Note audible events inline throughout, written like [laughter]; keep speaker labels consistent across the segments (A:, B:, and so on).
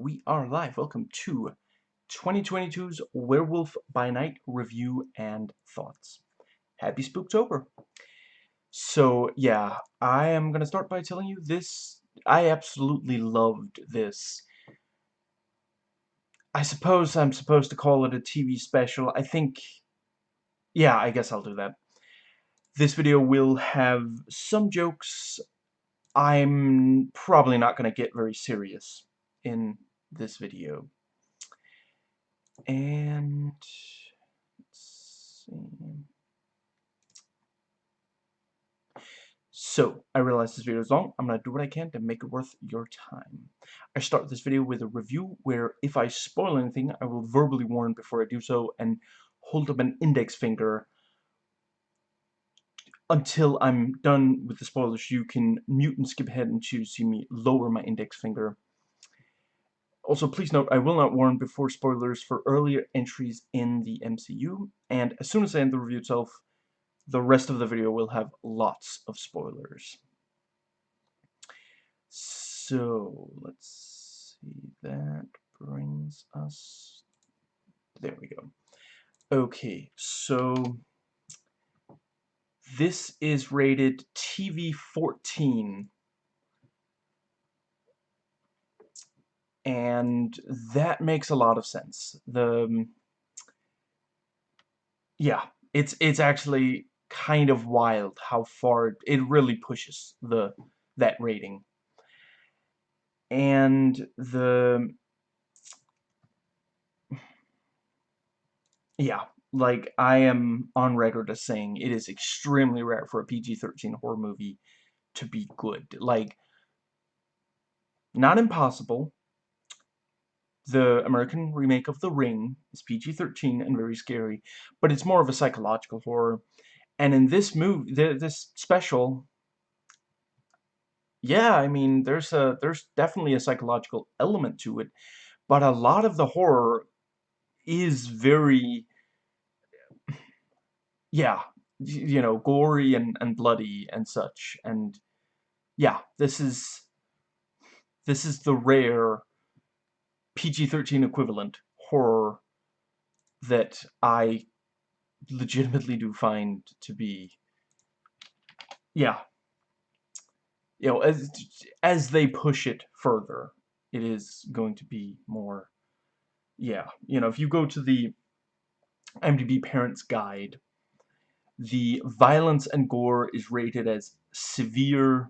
A: we are live. Welcome to 2022's Werewolf by Night review and thoughts. Happy Spooktober. So, yeah, I am going to start by telling you this. I absolutely loved this. I suppose I'm supposed to call it a TV special. I think... Yeah, I guess I'll do that. This video will have some jokes. I'm probably not going to get very serious in this video. And let's see. So, I realize this video is long. I'm going to do what I can to make it worth your time. I start this video with a review where if I spoil anything, I will verbally warn before I do so and hold up an index finger until I'm done with the spoilers. You can mute and skip ahead and choose to see me lower my index finger. Also, please note, I will not warn before spoilers for earlier entries in the MCU, and as soon as I end the review itself, the rest of the video will have lots of spoilers. So, let's see, that brings us, there we go. Okay, so, this is rated TV 14 and that makes a lot of sense. The um, yeah, it's it's actually kind of wild how far it really pushes the that rating. And the yeah, like I am on record as saying it is extremely rare for a PG-13 horror movie to be good. Like not impossible, the American remake of The Ring is PG-13 and very scary, but it's more of a psychological horror. And in this movie, this special, yeah, I mean, there's a there's definitely a psychological element to it, but a lot of the horror is very, yeah, you know, gory and and bloody and such. And yeah, this is this is the rare PG-13 equivalent horror that I legitimately do find to be yeah. You know as as they push it further it is going to be more yeah. You know if you go to the IMDb parents guide the violence and gore is rated as severe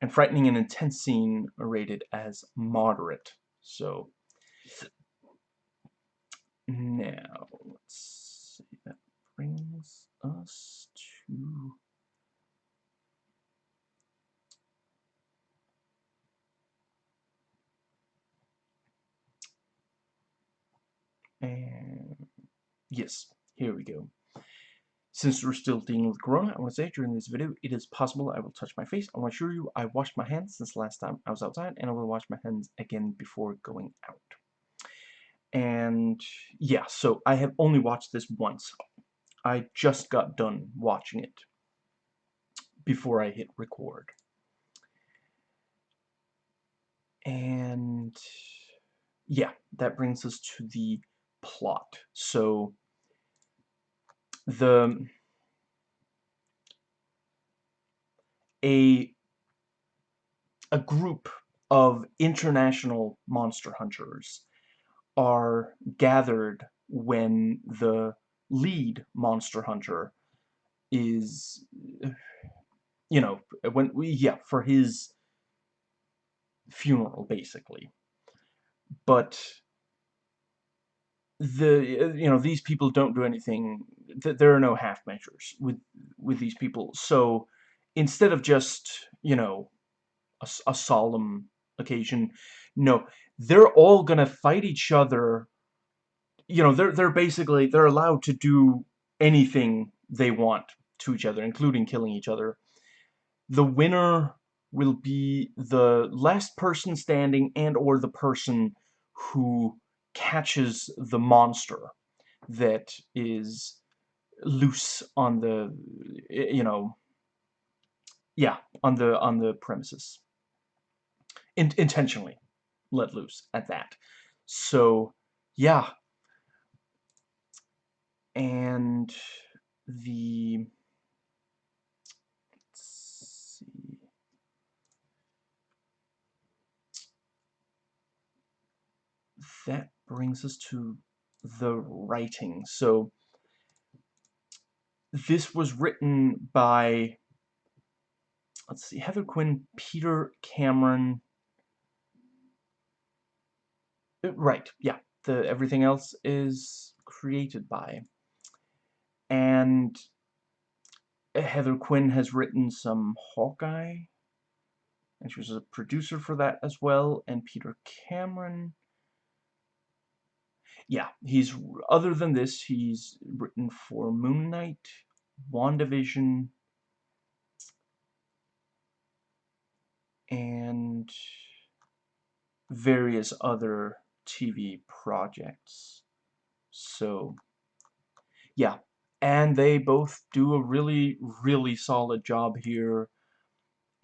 A: and frightening and intense scene are rated as moderate. So now, let's see, that brings us to and yes, here we go. Since we're still dealing with Corona, I want to say during this video, it is possible I will touch my face. I want to assure you I washed my hands since last time I was outside, and I will wash my hands again before going out. And yeah, so I have only watched this once. I just got done watching it before I hit record. And yeah, that brings us to the plot. So the a a group of international monster hunters are gathered when the lead monster hunter is you know when we yeah for his funeral basically. But the you know these people don't do anything there are no half measures with with these people. So instead of just you know a, a solemn occasion no they're all gonna fight each other. You know, they're they're basically they're allowed to do anything they want to each other, including killing each other. The winner will be the last person standing and or the person who catches the monster that is loose on the you know yeah on the on the premises In intentionally let loose at that. So, yeah. And the Let's see. That brings us to the writing. So this was written by let's see, Heather Quinn, Peter Cameron. Uh, Uh, right, yeah. The everything else is created by. And uh, Heather Quinn has written some Hawkeye, and she was a producer for that as well, and Peter Cameron. Yeah, he's, other than this, he's written for Moon Knight, WandaVision, and various other TV projects. So, yeah, and they both do a really, really solid job here.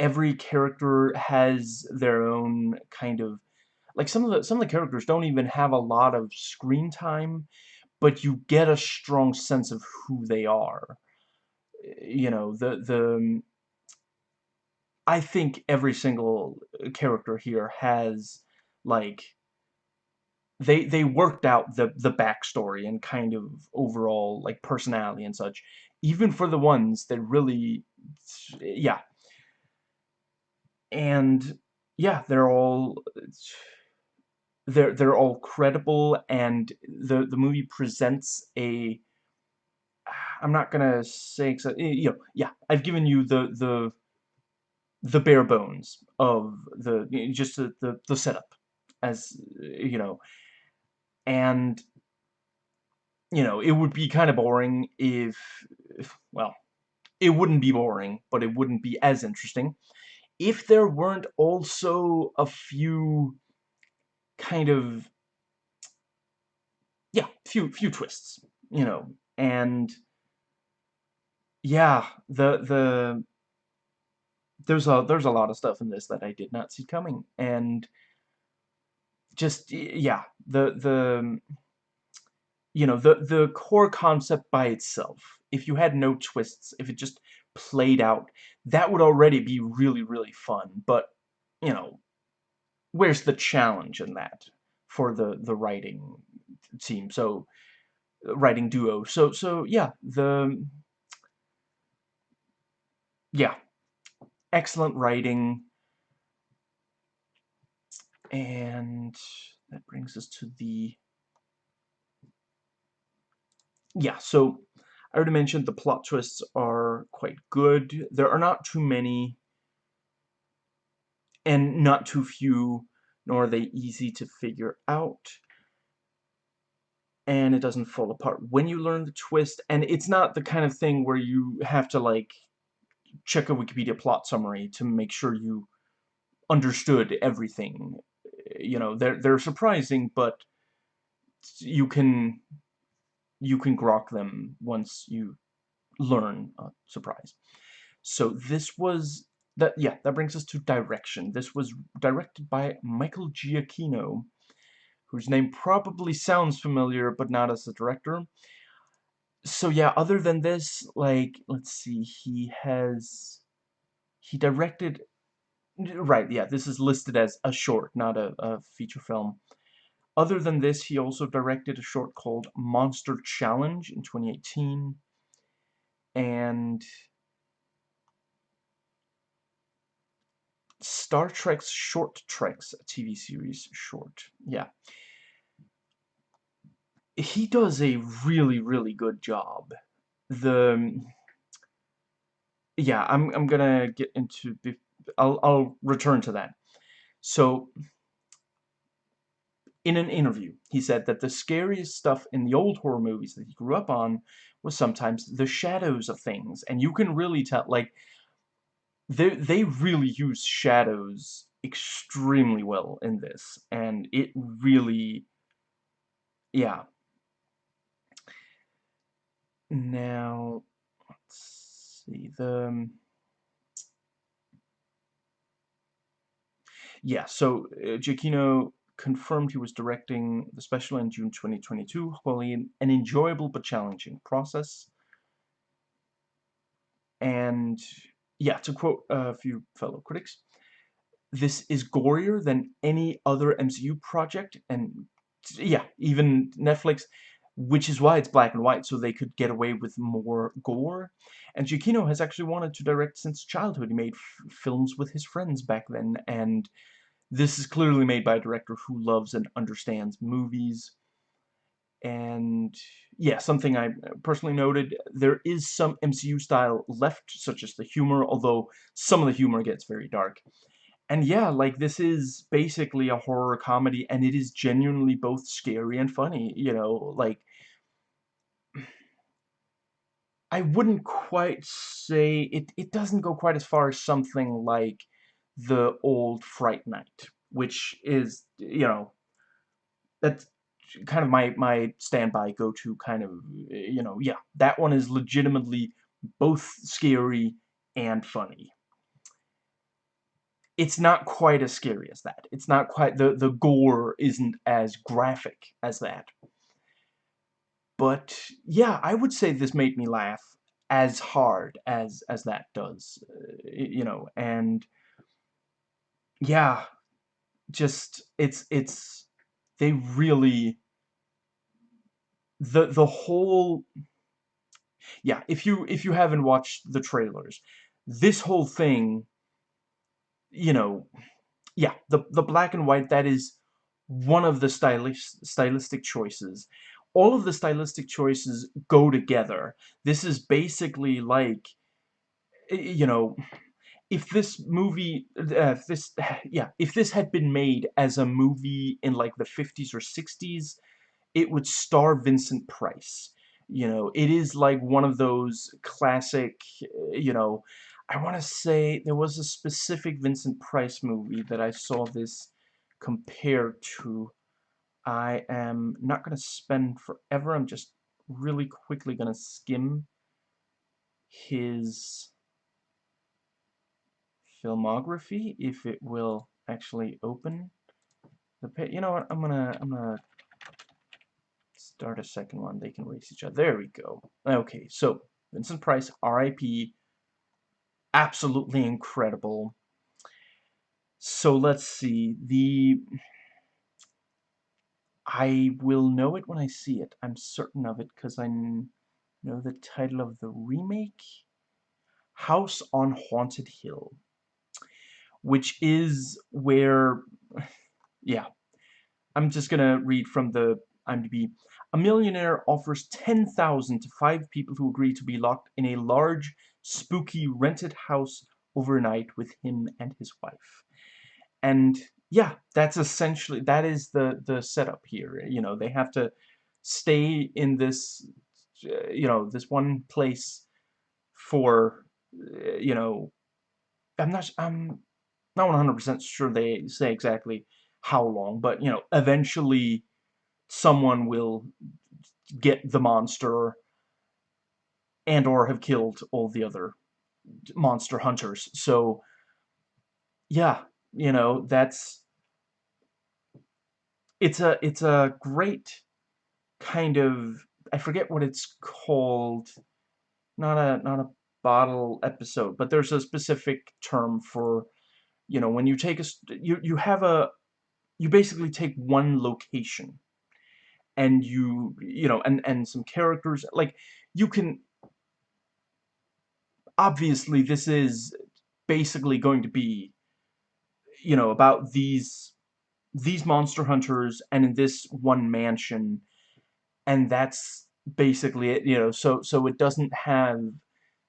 A: Every character has their own kind of like some of the some of the characters don't even have a lot of screen time, but you get a strong sense of who they are. You know, the the I think every single character here has like they they worked out the the backstory and kind of overall like personality and such even for the ones that really yeah. And yeah they're all they're they're all credible and the the movie presents a I'm not gonna say you know yeah I've given you the the the bare bones of the just the the, the setup as you know and you know, it would be kind of boring if, if, well, it wouldn't be boring, but it wouldn't be as interesting. If there weren't also a few kind of, yeah, few, few twists, you know, and yeah, the, the, there's a, there's a lot of stuff in this that I did not see coming, and just, yeah, the, the, um, you know, the, the core concept by itself, if you had no twists, if it just played out, that would already be really, really fun. But, you know, where's the challenge in that for the, the writing team? So, uh, writing duo. So, so, yeah, the, yeah, excellent writing. And that brings us to the yeah, so I already mentioned the plot twists are quite good. There are not too many and not too few, nor are they easy to figure out. And it doesn't fall apart when you learn the twist, and it's not the kind of thing where you have to, like, check a Wikipedia plot summary to make sure you understood everything. You know, they're, they're surprising, but you can you can grok them once you learn a surprise. So this was that yeah, that brings us to direction. This was directed by Michael Giacchino, whose name probably sounds familiar, but not as a director. So yeah, other than this, like, let's see, he has, he directed, right, yeah, this is listed as a short, not a, a feature film. Other than this, he also directed a short called Monster Challenge in 2018. And Star Trek's Short Treks TV series short. Yeah. He does a really, really good job. The yeah, I'm I'm gonna get into I'll I'll return to that. So in an interview, he said that the scariest stuff in the old horror movies that he grew up on was sometimes the shadows of things. And you can really tell, like, they, they really use shadows extremely well in this. And it really, yeah. Now, let's see, the... yeah, so uh, Giacchino confirmed he was directing the special in June 2022, calling an enjoyable but challenging process. And yeah, to quote a few fellow critics, this is gorier than any other MCU project, and yeah, even Netflix, which is why it's black and white, so they could get away with more gore. And Giacchino has actually wanted to direct since childhood. He made films with his friends back then, and this is clearly made by a director who loves and understands movies. And yeah, something I uh, personally noted, there is some MCU style left, such as the humor, although some of the humor gets very dark. And yeah, like, this is basically a horror comedy, and it is genuinely both scary and funny, you know, like I wouldn't quite say it it doesn't go quite as far as something like the old Fright Night, which is, you know, that's kind of my my standby go-to kind of, you know, yeah, that one is legitimately both scary and funny. It's not quite as scary as that. It's not quite the the gore isn't as graphic as that. But yeah, I would say this made me laugh as hard as as that does, you know, and yeah, just it's it's they really the the whole yeah, if you if you haven't watched the trailers, this whole thing, you know, yeah, the the black and white that is one of the stylish stylistic choices. All of the stylistic choices go together. This is basically like you know, if this movie, uh, this, [sighs] yeah, if this had been made as a movie in like the 50s or 60s, it would star Vincent Price. You know, it is like one of those classic, you know, I want to say there was a specific Vincent Price movie that I saw this compared to. I am not going to spend forever, I'm just really quickly going to skim his filmography if it will actually open the page. You know what? I'm gonna I'm gonna start a second one. They can race each other. There we go. Okay, so Vincent Price, R.I.P. Absolutely incredible. So let's see. The I will know it when I see it. I'm certain of it because I know the title of the remake. House on Haunted Hill which is where, [sighs] yeah, I'm just gonna read from the IMDb. A millionaire offers 10,000 to five people who agree to be locked in a large, spooky, rented house overnight with him and his wife. And yeah, that's essentially, that is the, the setup here. You know, they have to stay in this, you know, this one place for, uh, you know, I'm not, I'm not 100% sure they say exactly how long, but, you know, eventually someone will get the monster and or have killed all the other monster hunters. So, yeah, you know, that's... It's a, it's a great kind of... I forget what it's called. Not a, not a bottle episode, but there's a specific term for you know, when you take a, you, you have a, you basically take one location and you, you know, and, and some characters, like, you can, obviously this is basically going to be, you know, about these, these monster hunters and in this one mansion, and that's basically it, you know, so, so it doesn't have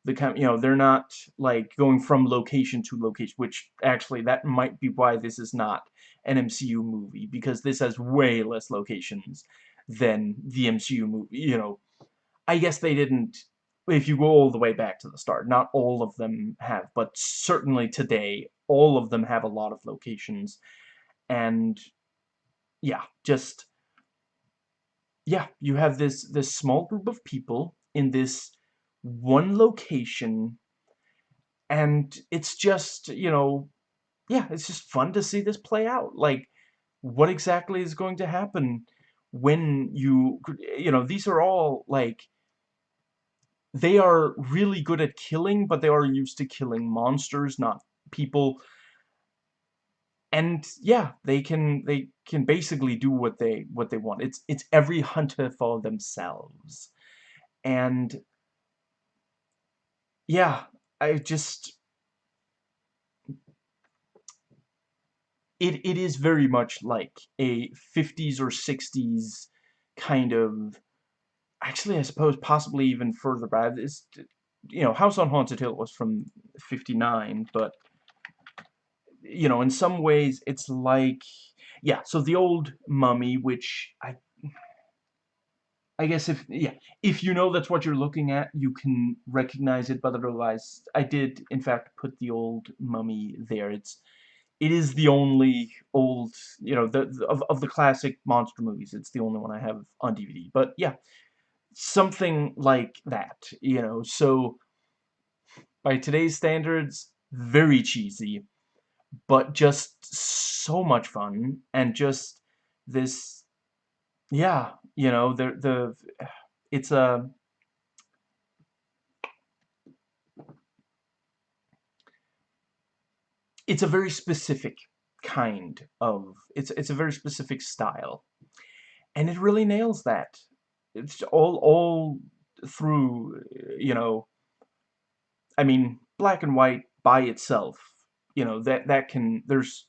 A: the kind you know they're not like going from location to location which actually that might be why this is not an MCU movie because this has way less locations than the MCU movie you know. I guess they didn't if you go all the way back to the start not all of them have but certainly today all of them have a lot of locations and yeah just yeah you have this this small group of people in this one location and it's just, you know, yeah, it's just fun to see this play out. Like, what exactly is going to happen when you, you know, these are all, like, they are really good at killing, but they are used to killing monsters, not people. And yeah, they can they can basically do what they what they want. It's it's every hunter for themselves. And yeah, I just it it is very much like a 50s or 60s kind of actually I suppose possibly even further back. It's you know, House on Haunted Hill was from 59, but you know, in some ways it's like yeah, so the old mummy which I I guess if, yeah, if you know that's what you're looking at, you can recognize it, but otherwise, I did, in fact, put the old mummy there. It's, it is the only old, you know, the, the of, of the classic monster movies, it's the only one I have on DVD. But, yeah, something like that, you know, so, by today's standards, very cheesy, but just so much fun, and just this yeah, you know, the the it's a it's a very specific kind of it's it's a very specific style. And it really nails that it's all all through you know I mean black and white by itself you know that that can there's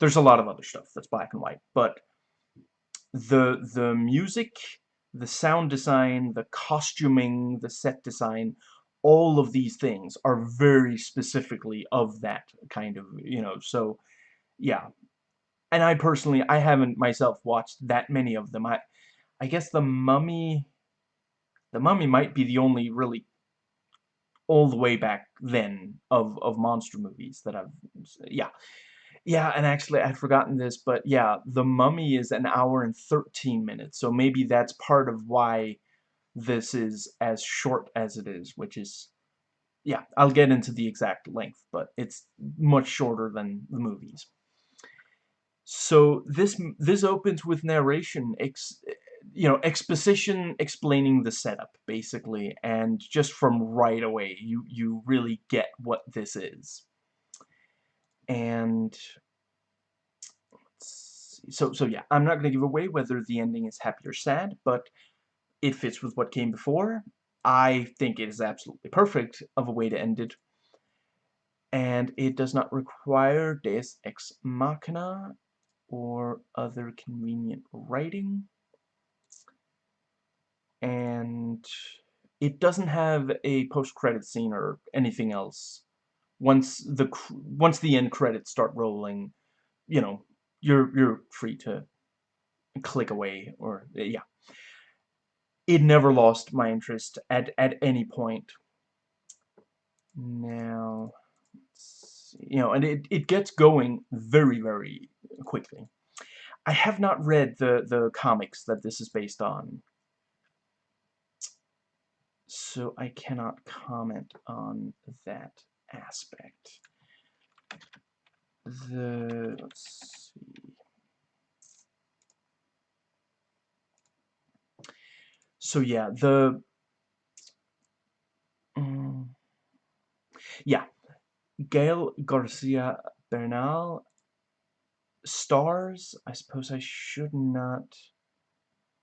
A: there's a lot of other stuff that's black and white but the the music, the sound design, the costuming, the set design, all of these things are very specifically of that kind of, you know, so, yeah. And I personally, I haven't myself watched that many of them. I, I guess The Mummy, The Mummy might be the only really all the way back then of, of monster movies that I've, yeah. Yeah, and actually, I'd forgotten this, but yeah, The Mummy is an hour and 13 minutes, so maybe that's part of why this is as short as it is, which is, yeah, I'll get into the exact length, but it's much shorter than the movies. So this this opens with narration, you know, exposition explaining the setup, basically, and just from right away, you, you really get what this is. And so so yeah I'm not gonna give away whether the ending is happy or sad but it fits with what came before. I think it is absolutely perfect of a way to end it. And it does not require Deus Ex Machina or other convenient writing and it doesn't have a post-credit scene or anything else once the once the end credits start rolling, you know, you're you're free to click away or eh, yeah. It never lost my interest at at any point. Now, you know, and it it gets going very very quickly. I have not read the the comics that this is based on. So I cannot comment on that aspect. The, let's see. So yeah, the, um, yeah, Gael Garcia Bernal stars, I suppose I should not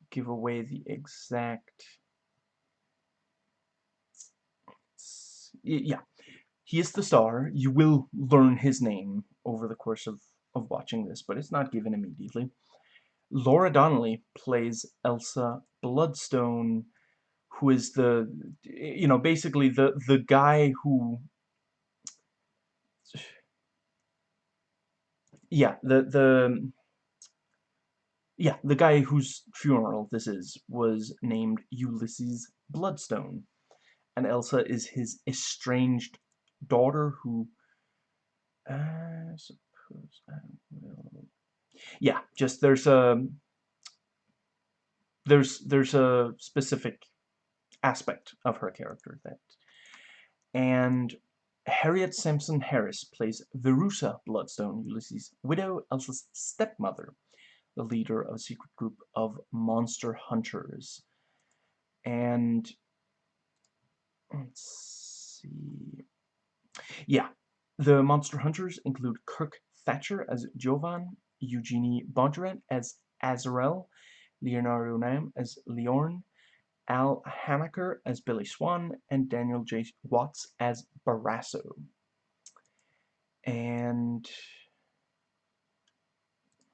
A: give away the exact yeah he is the star. You will learn his name over the course of, of watching this, but it's not given immediately. Laura Donnelly plays Elsa Bloodstone, who is the, you know, basically the, the guy who... Yeah, the, the... Yeah, the guy whose funeral this is was named Ulysses Bloodstone. And Elsa is his estranged daughter who I suppose I will yeah just there's a there's there's a specific aspect of her character that and Harriet Sansom Harris plays Verussa Bloodstone, Ulysses' widow, Elsa's stepmother, the leader of a secret group of monster hunters. And let's see. Yeah, the monster hunters include Kirk Thatcher as Jovan, Eugenie Bondurant as Azarel, Leonardo Nam as Liorn, Al Hamacher as Billy Swan, and Daniel J. Watts as Barasso. And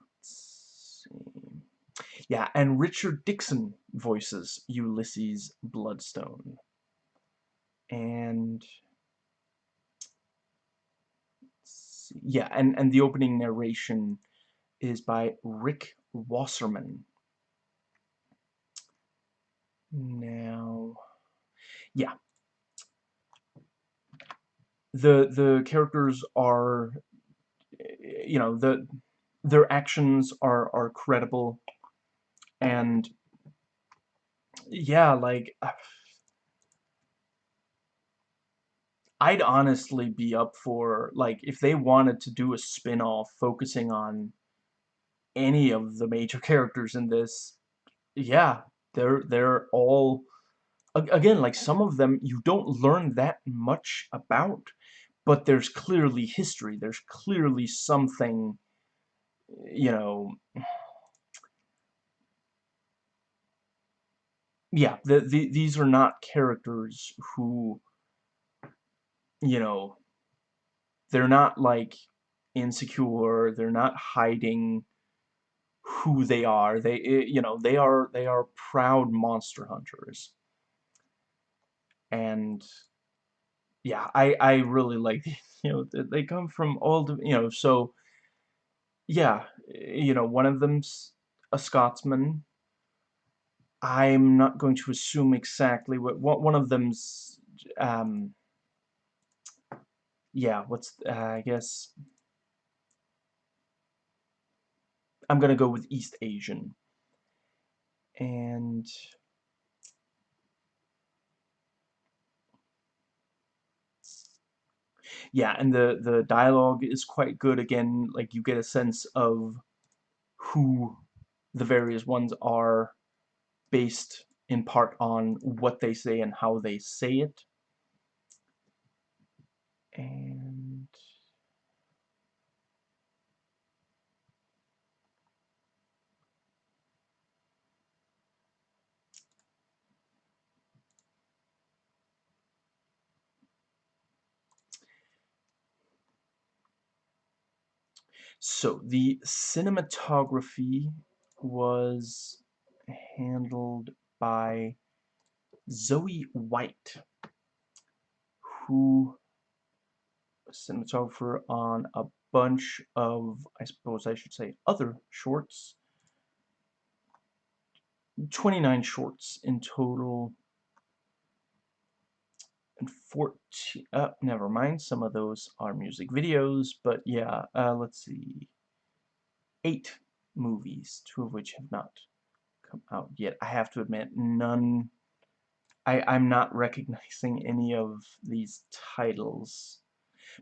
A: let's see. yeah, and Richard Dixon voices Ulysses Bloodstone. And yeah, and, and the opening narration is by Rick Wasserman. Now, yeah. The the characters are, eh, you know, the their actions are are credible, and yeah, like. Ah, I'd honestly be up for, like, if they wanted to do a spin-off focusing on any of the major [laughs] characters in this, yeah, they're, they're all, again, like, some of them you don't learn that much about, but there's clearly history, there's clearly something, you know, yeah, the, the, these are not characters who you know, they're not like insecure, they're not hiding who they are. They eh, you know, they are they are proud monster hunters. And yeah, I I really like [laughs] you know, they come from all the, you know, so yeah, you know, one of them's a Scotsman. I'm not going to assume exactly what, what one of them's um yeah, what's, uh, I guess, I'm gonna go with East Asian. And yeah, and the the dialogue is quite good. Again, like you get a sense of who the various ones are based in part on what they say and how they say it and so the cinematography was handled by Zoe White who cinematographer on a bunch of, I suppose I should say, other shorts. 29 shorts in total. And 14, uh, never mind, some of those are music videos, but yeah, uh, let's see. Eight movies, two of which have not come out yet. I have to admit, none I, I'm not recognizing any of these titles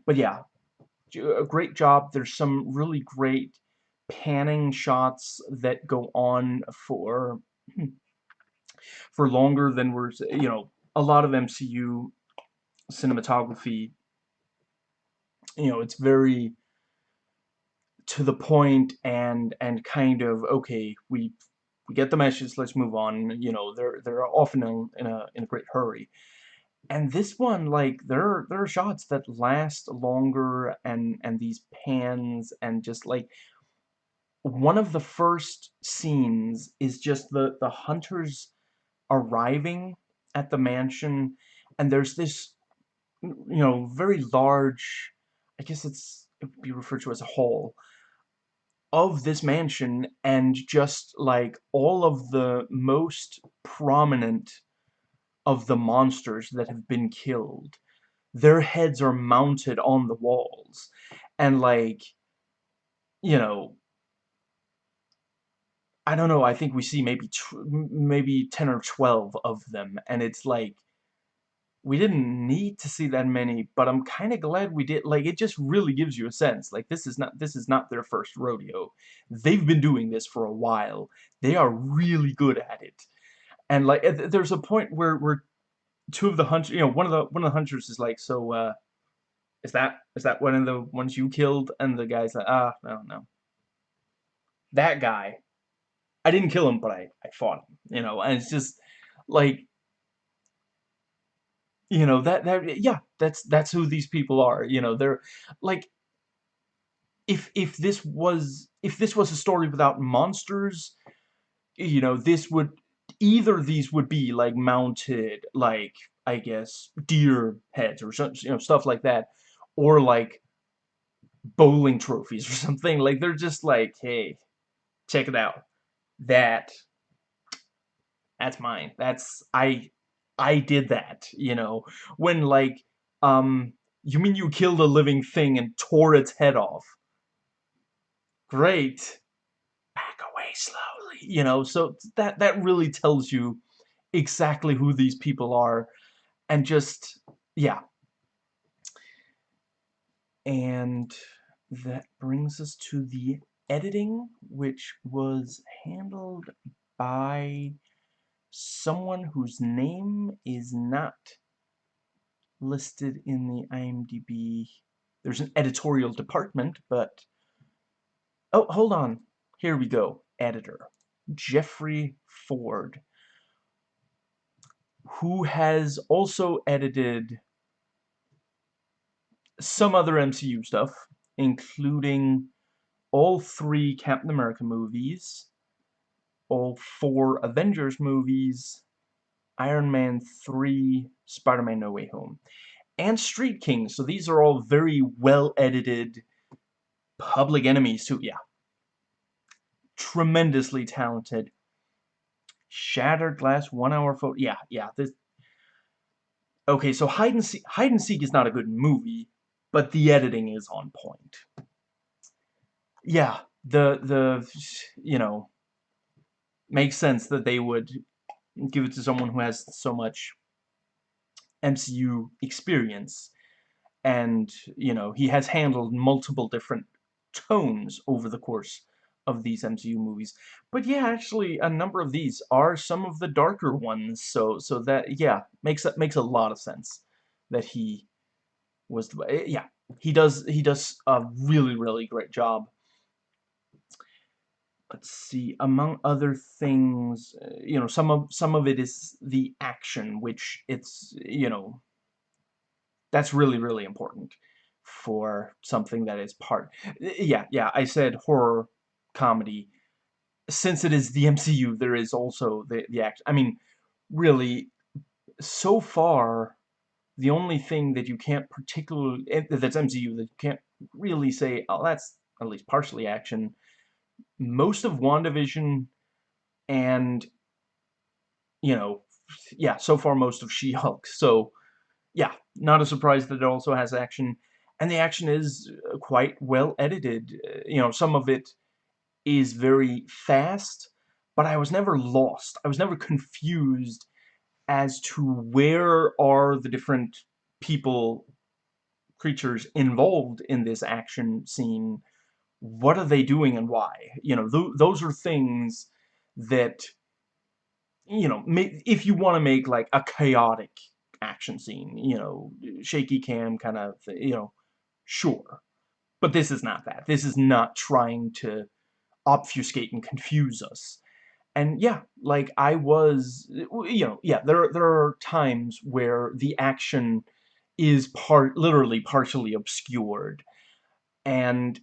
A: but yeah, a great job. There's some really great panning shots that go on for hmm, for longer than we're you know a lot of MCU cinematography you know it's very to the point and and kind of okay we we get the message let's move on you know they're they're often in, in a in a great hurry and this one like there there are shots that last longer and and these pans and just like one of the first scenes is just the the hunters arriving at the mansion and there's this you know very large I guess it's it would be referred to as a hall of this mansion and just like all of the most prominent of the monsters that have been killed. Their heads are mounted on the walls. And like, you know, I don't know, I think we see maybe maybe 10 or 12 of them and it's like we didn't need to see that many, but I'm kind of glad we did. Like, it just really gives you a sense. Like, this is not this is not their first rodeo. They've been doing this for a while. They are really good at it. And like, there's a point where where two of the hunters, you know, one of the one of the hunters is like, so, uh, is that is that one of the ones you killed? And the guy's like, ah, no, no. That guy, I didn't kill him, but I I fought him. You know, and it's just like you know, that that yeah, that's that's who these people are, you know, they're like if if this was if this was a story without monsters, you know, this would either these would be like mounted like I guess deer heads or you know stuff like that or like bowling trophies or [laughs] something. Like they're just like hey check it out. That that's mine. That's I I did that, you know, when like, um, you mean you killed a living thing and tore its head off? Great. Back away slowly, you know, so that, that really tells you exactly who these people are, and just, yeah. And that brings us to the editing, which was handled by someone whose name is not listed in the IMDb. There's an editorial department, but... Oh, hold on. Here we go. Editor. Jeffrey Ford. Who has also edited some other MCU stuff, including all three Captain America movies, all four Avengers movies, Iron Man 3, Spider-Man No Way Home, and Street King. So these are all very well-edited Public Enemies too. Yeah. Tremendously talented. Shattered Glass, one hour photo. Yeah, yeah. This. Okay, so Hide and Seek, Hide and Seek is not a good movie, but the editing is on point. Yeah, the, the, you know, makes sense that they would give it to someone who has so much MCU experience and you know he has handled multiple different tones over the course of these MCU movies. But yeah actually a number of these are some of the darker ones so so that yeah makes that makes a lot of sense that he was the, eh, yeah he does he does a really really great job. Let's see among other things uh, you know some of some of it is the action which it's you know that's really really important for something that is part yeah yeah I said horror comedy since it is the MCU there is also the the act I mean really so far the only thing that you can't particularly eh, that's MCU that you can't really say oh that's at least partially action most of WandaVision and, you know, yeah, so far most of She-Hulk. So, yeah, not a surprise that it also has action. And the action is uh, quite well edited. Uh, you know, some of it is very fast, but I was never lost. I was never confused as to where are the different people, creatures involved in this action scene what are they doing and why? You know, th those are things that, you know, if you want to make like a chaotic action scene, you know, shaky cam kind of, you know, sure. But this is not that. This is not trying to obfuscate and confuse us. And yeah, like I was, you know, yeah, there, there are times where the action is part, literally partially obscured. And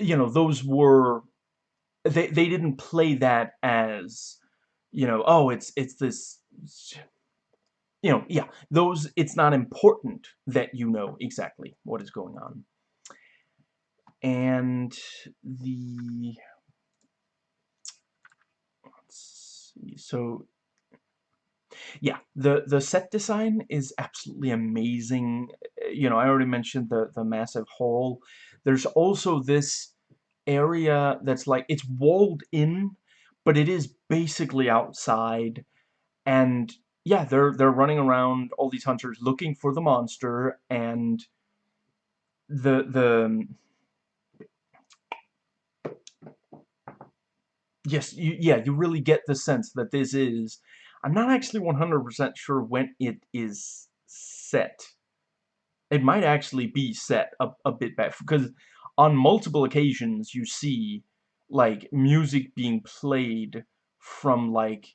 A: you know, those were they they didn't play that as you know, oh, it's it's this you know, yeah, those it's not important that you know exactly what is going on. And the let's see, so yeah, the the set design is absolutely amazing. You know, I already mentioned the the massive hall. There's also this area that's like, it's walled in, but it is basically outside, and yeah, they're they're running around all these hunters looking for the monster and the the yes, you, yeah, you really get the sense that this is I'm not actually 100% sure when it is set. It might actually be set a, a bit back because on multiple occasions you see like music being played from like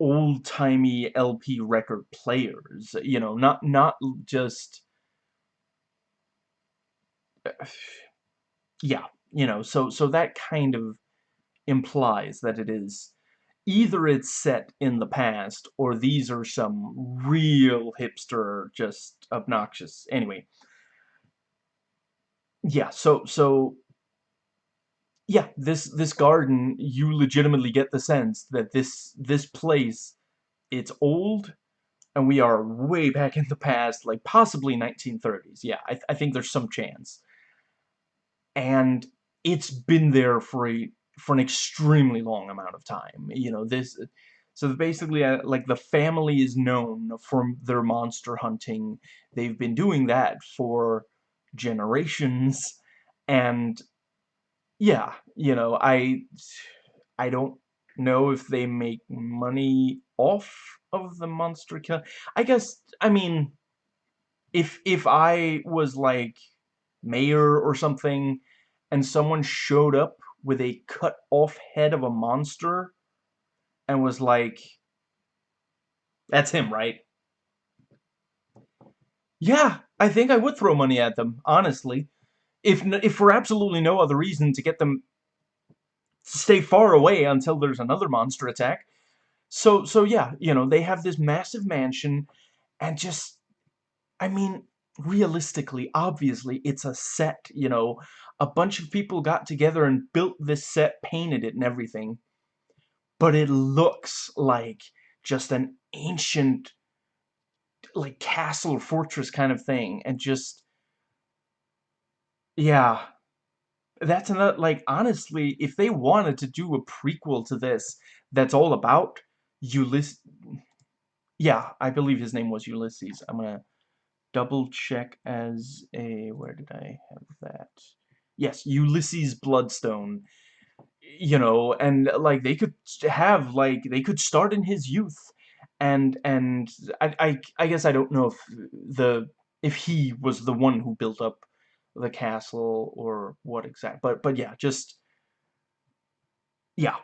A: old-timey LP record players, you know, not not just [sighs] yeah, you know, so so that kind of implies that it is either it's set in the past or these are some real hipster just obnoxious anyway yeah so so yeah, this this garden, you legitimately get the sense that this this place, it's old, and we are way back in the past, like possibly 1930s. Yeah, I, th I think there's some chance. And it's been there for a for an extremely long amount of time. You know, this so basically, uh, like, the family is known for their monster hunting. They've been doing that for generations, and yeah, you know, I I don't know if they make money off of the monster kill. I guess I mean if if I was like mayor or something and someone showed up with a cut off head of a monster and was like that's him, right? Yeah, I think I would throw money at them, honestly if if for absolutely no other reason to get them to stay far away until there's another monster attack. So so yeah, you know, they have this massive mansion and just I mean, realistically, obviously, it's a set, you know. A bunch of people got together and built this set, painted it and everything. But it looks like just an ancient like castle or fortress kind of thing and just yeah. That's another, like, honestly, if they wanted to do a prequel to this that's all about Ulysses, yeah, I believe his name was Ulysses. I'm gonna double check as a, where did I have that? Yes, Ulysses Bloodstone. You know, and, like, they could have, like, they could start in his youth, and, and, I, I, I guess I don't know if the, if he was the one who built up the castle or what exact but but yeah just yeah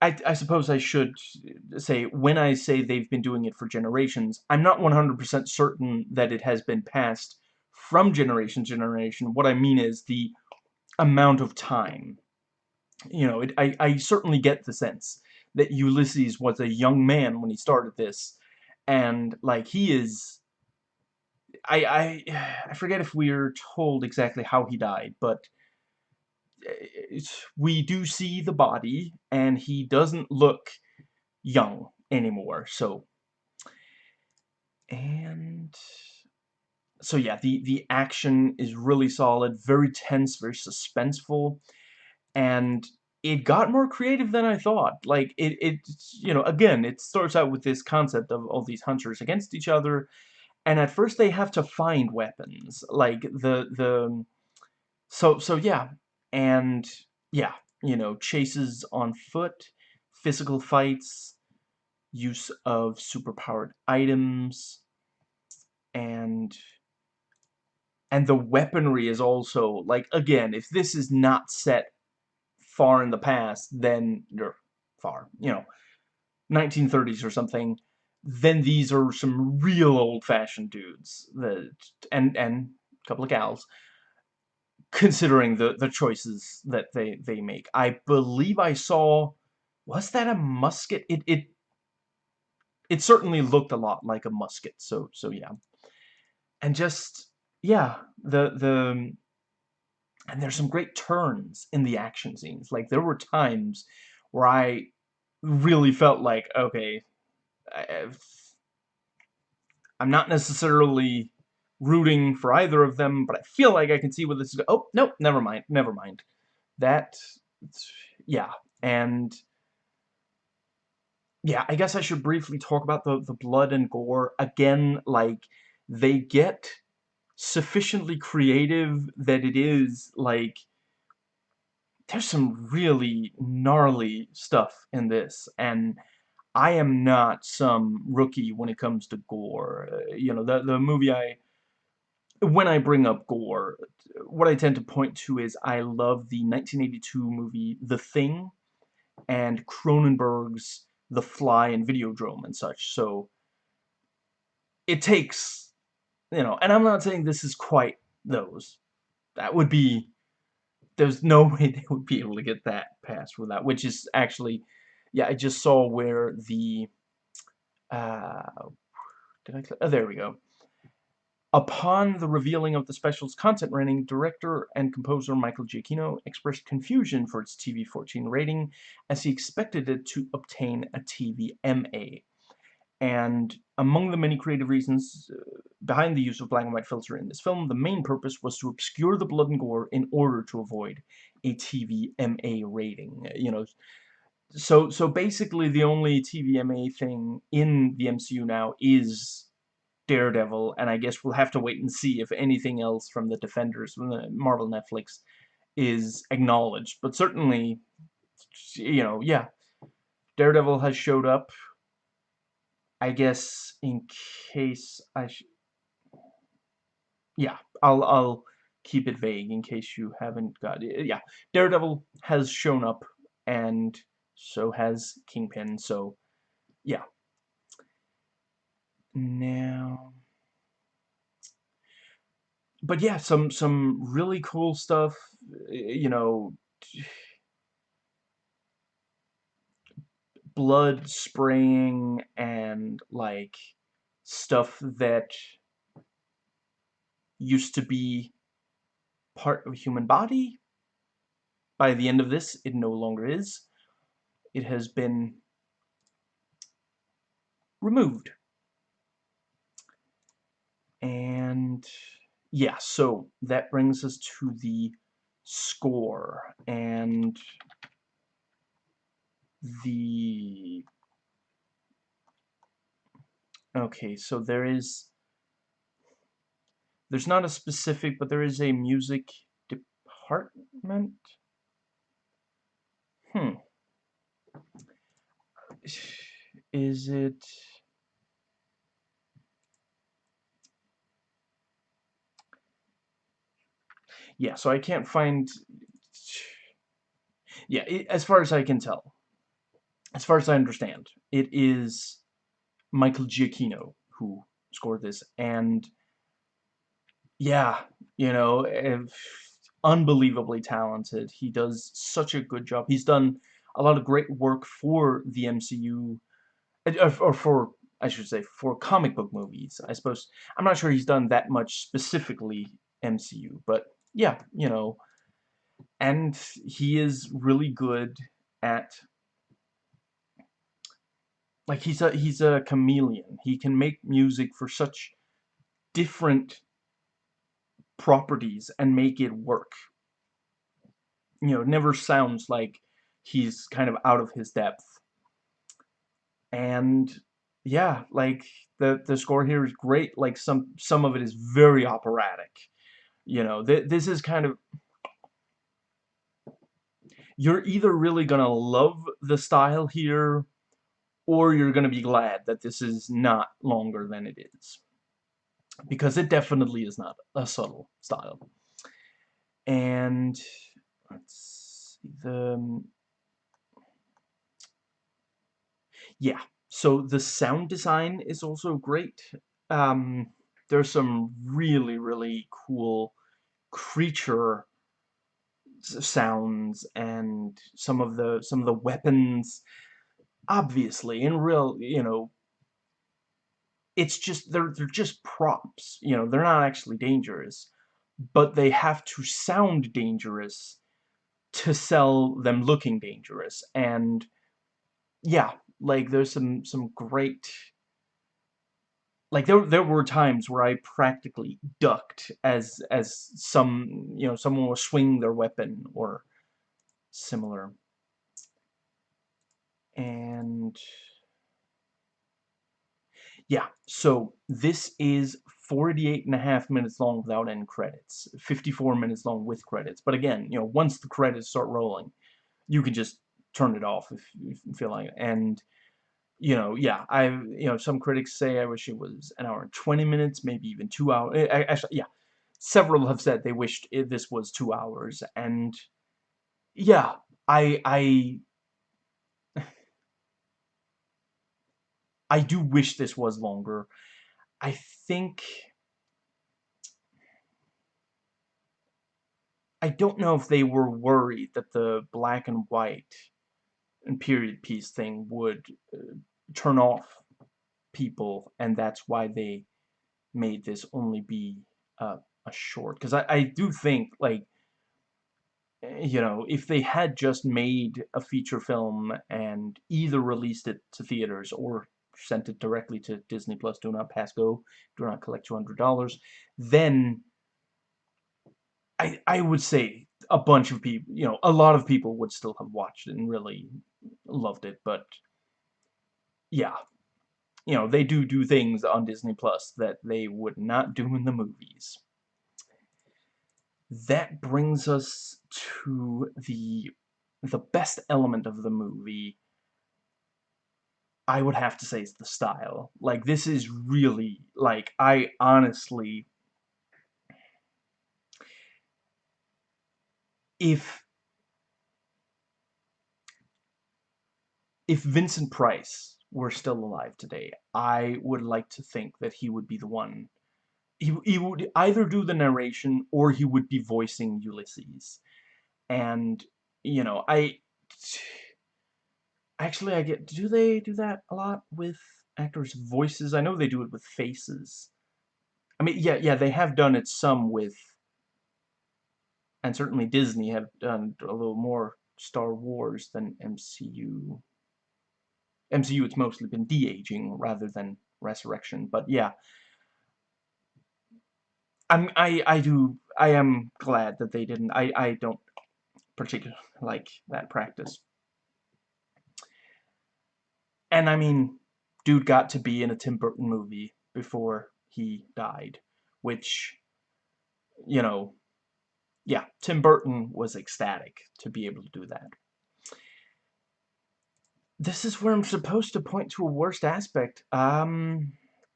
A: I, I suppose I should say when I say they've been doing it for generations I'm not 100% certain that it has been passed from generation to generation. What I mean is the amount of time. You know it, I, I certainly get the sense that Ulysses was a young man when he started this and like he is I, I, [sighs] I forget if we're told exactly how he died, but we do see the body, and he doesn't look young anymore, so... And... So yeah, the, the action is really solid, very tense, very suspenseful, and it got more creative than I thought. Like, it, it, you know, again, it starts out with this concept of all these hunters against each other, and at first they have to find weapons like the the so so yeah and yeah you know chases on foot physical fights use of superpowered items and and the weaponry is also like again if this is not set far in the past then or far you know 1930s or something then these are some real old-fashioned dudes that and and a couple of gals considering the the choices that they they make. I believe i saw was that a musket? It it it certainly looked a lot like a musket so so yeah. And just yeah the the and there's some great turns in the action scenes. Like there were times where i really felt like okay I, i'm not necessarily rooting for either of them, but I feel like I can see where this is Oh, nope, never mind, never mind. That, yeah, and yeah, I guess I should briefly talk about the, the blood and gore. Again, like, they get sufficiently creative that it is, like, there's some really gnarly stuff in this, and I am not some rookie when it comes to gore. Uh, you know, the, the movie I... When I bring up gore, what I tend to point to is I love the 1982 movie The Thing and Cronenberg's The Fly and Videodrome and such, so it takes, you know, and I'm not saying this is quite those. That would be there's no [laughs] way they would be able to get that passed that, which is actually, yeah, I just saw where the, uh, did I, oh, there we go. Upon the revealing of the special's content rating, director and composer Michael Giacchino expressed confusion for its TV-14 rating, as he expected it to obtain a TV-MA. And among the many creative reasons uh, behind the use of black and white filter in this film, the main purpose was to obscure the blood and gore in order to avoid a TV MA rating. You know, so so basically the only TV MA thing in the MCU now is Daredevil, and I guess we'll have to wait and see if anything else from the Defenders, from the Marvel Netflix, is acknowledged. But certainly, you know, yeah, Daredevil has showed up I guess in case I yeah, I'll I'll keep it vague in case you haven't got it. Yeah, Daredevil has shown up, and so has Kingpin. So, yeah. Now, but yeah, some some really cool stuff. You know, blood spraying and like stuff that used to be part of a human body. By the end of this, it no longer is. It has been removed. And yeah, so that brings us to the score. And the okay so there is there's not a specific but there is a music department hmm is it yeah so I can't find yeah it, as far as I can tell as far as I understand, it is Michael Giacchino who scored this, and yeah, you know, unbelievably talented. He does such a good job. He's done a lot of great work for the MCU, uh, or for, I should say, for comic book movies. I suppose, I'm not sure he's done that much specifically MCU, but yeah, you know, and he is really good at like he's a he's a chameleon. He can make music for such different properties and make it work. You know, never sounds like he's kind of out of his depth. And yeah, like the the score here is great. Like some some of it is very operatic. You know, th this is kind of you're either really gonna love the style here or you're going to be glad that this is not longer than it is. Because it definitely is not a subtle style. And let's see the um, yeah. So the sound design is also great. Um, there's some really really cool creature sounds and some of the some of the weapons obviously, in real, you know, it's just, they're, they're just props, you know, they're not actually dangerous, but they have to sound dangerous to sell them looking dangerous, and, yeah, like, there's some, some great, like, there, there were times where I practically ducked as, as some, you know, someone was swinging their weapon, or similar and yeah, so this is 48 and a half minutes long without end credits, 54 minutes long with credits. But again, you know, once the credits start rolling, you can just turn it off if you feel like it. And, you know, yeah, I, you know, some critics say I wish it was an hour and 20 minutes, maybe even two hours. Eh, actually, yeah, several have said they wished it, this was two hours. And, yeah, I, I [laughs] I do wish this was longer. I think... I don't know if they were worried that the black and white and period piece thing would uh, turn off people, and that's why they made this only be uh, a short. Because I, I do think, like, you know, if they had just made a feature film and either released it to theaters or sent it directly to Disney Plus, do not pass go, do not collect $200, then I, I would say a bunch of people, you know, a lot of people would still have watched it and really loved it, but yeah, you know, they do do things on Disney Plus that they would not do in the movies. That brings us to the the best element of the movie, I would have to say is the style. Like, this is really, like, I honestly... If... If Vincent Price were still alive today, I would like to think that he would be the one... He, he would either do the narration or he would be voicing Ulysses. And, you know, I Actually, I get... Do they do that a lot with actors' voices? I know they do it with faces. I mean, yeah, yeah, they have done it some with... And certainly Disney have done a little more Star Wars than MCU. MCU, it's mostly been de-aging rather than resurrection, but yeah. I'm, I, I do, I am glad that they didn't, I, I don't particularly like that practice. And I mean, dude got to be in a Tim Burton movie before he died, which, you know, yeah, Tim Burton was ecstatic to be able to do that. This is where I'm supposed to point to a worst aspect. Um,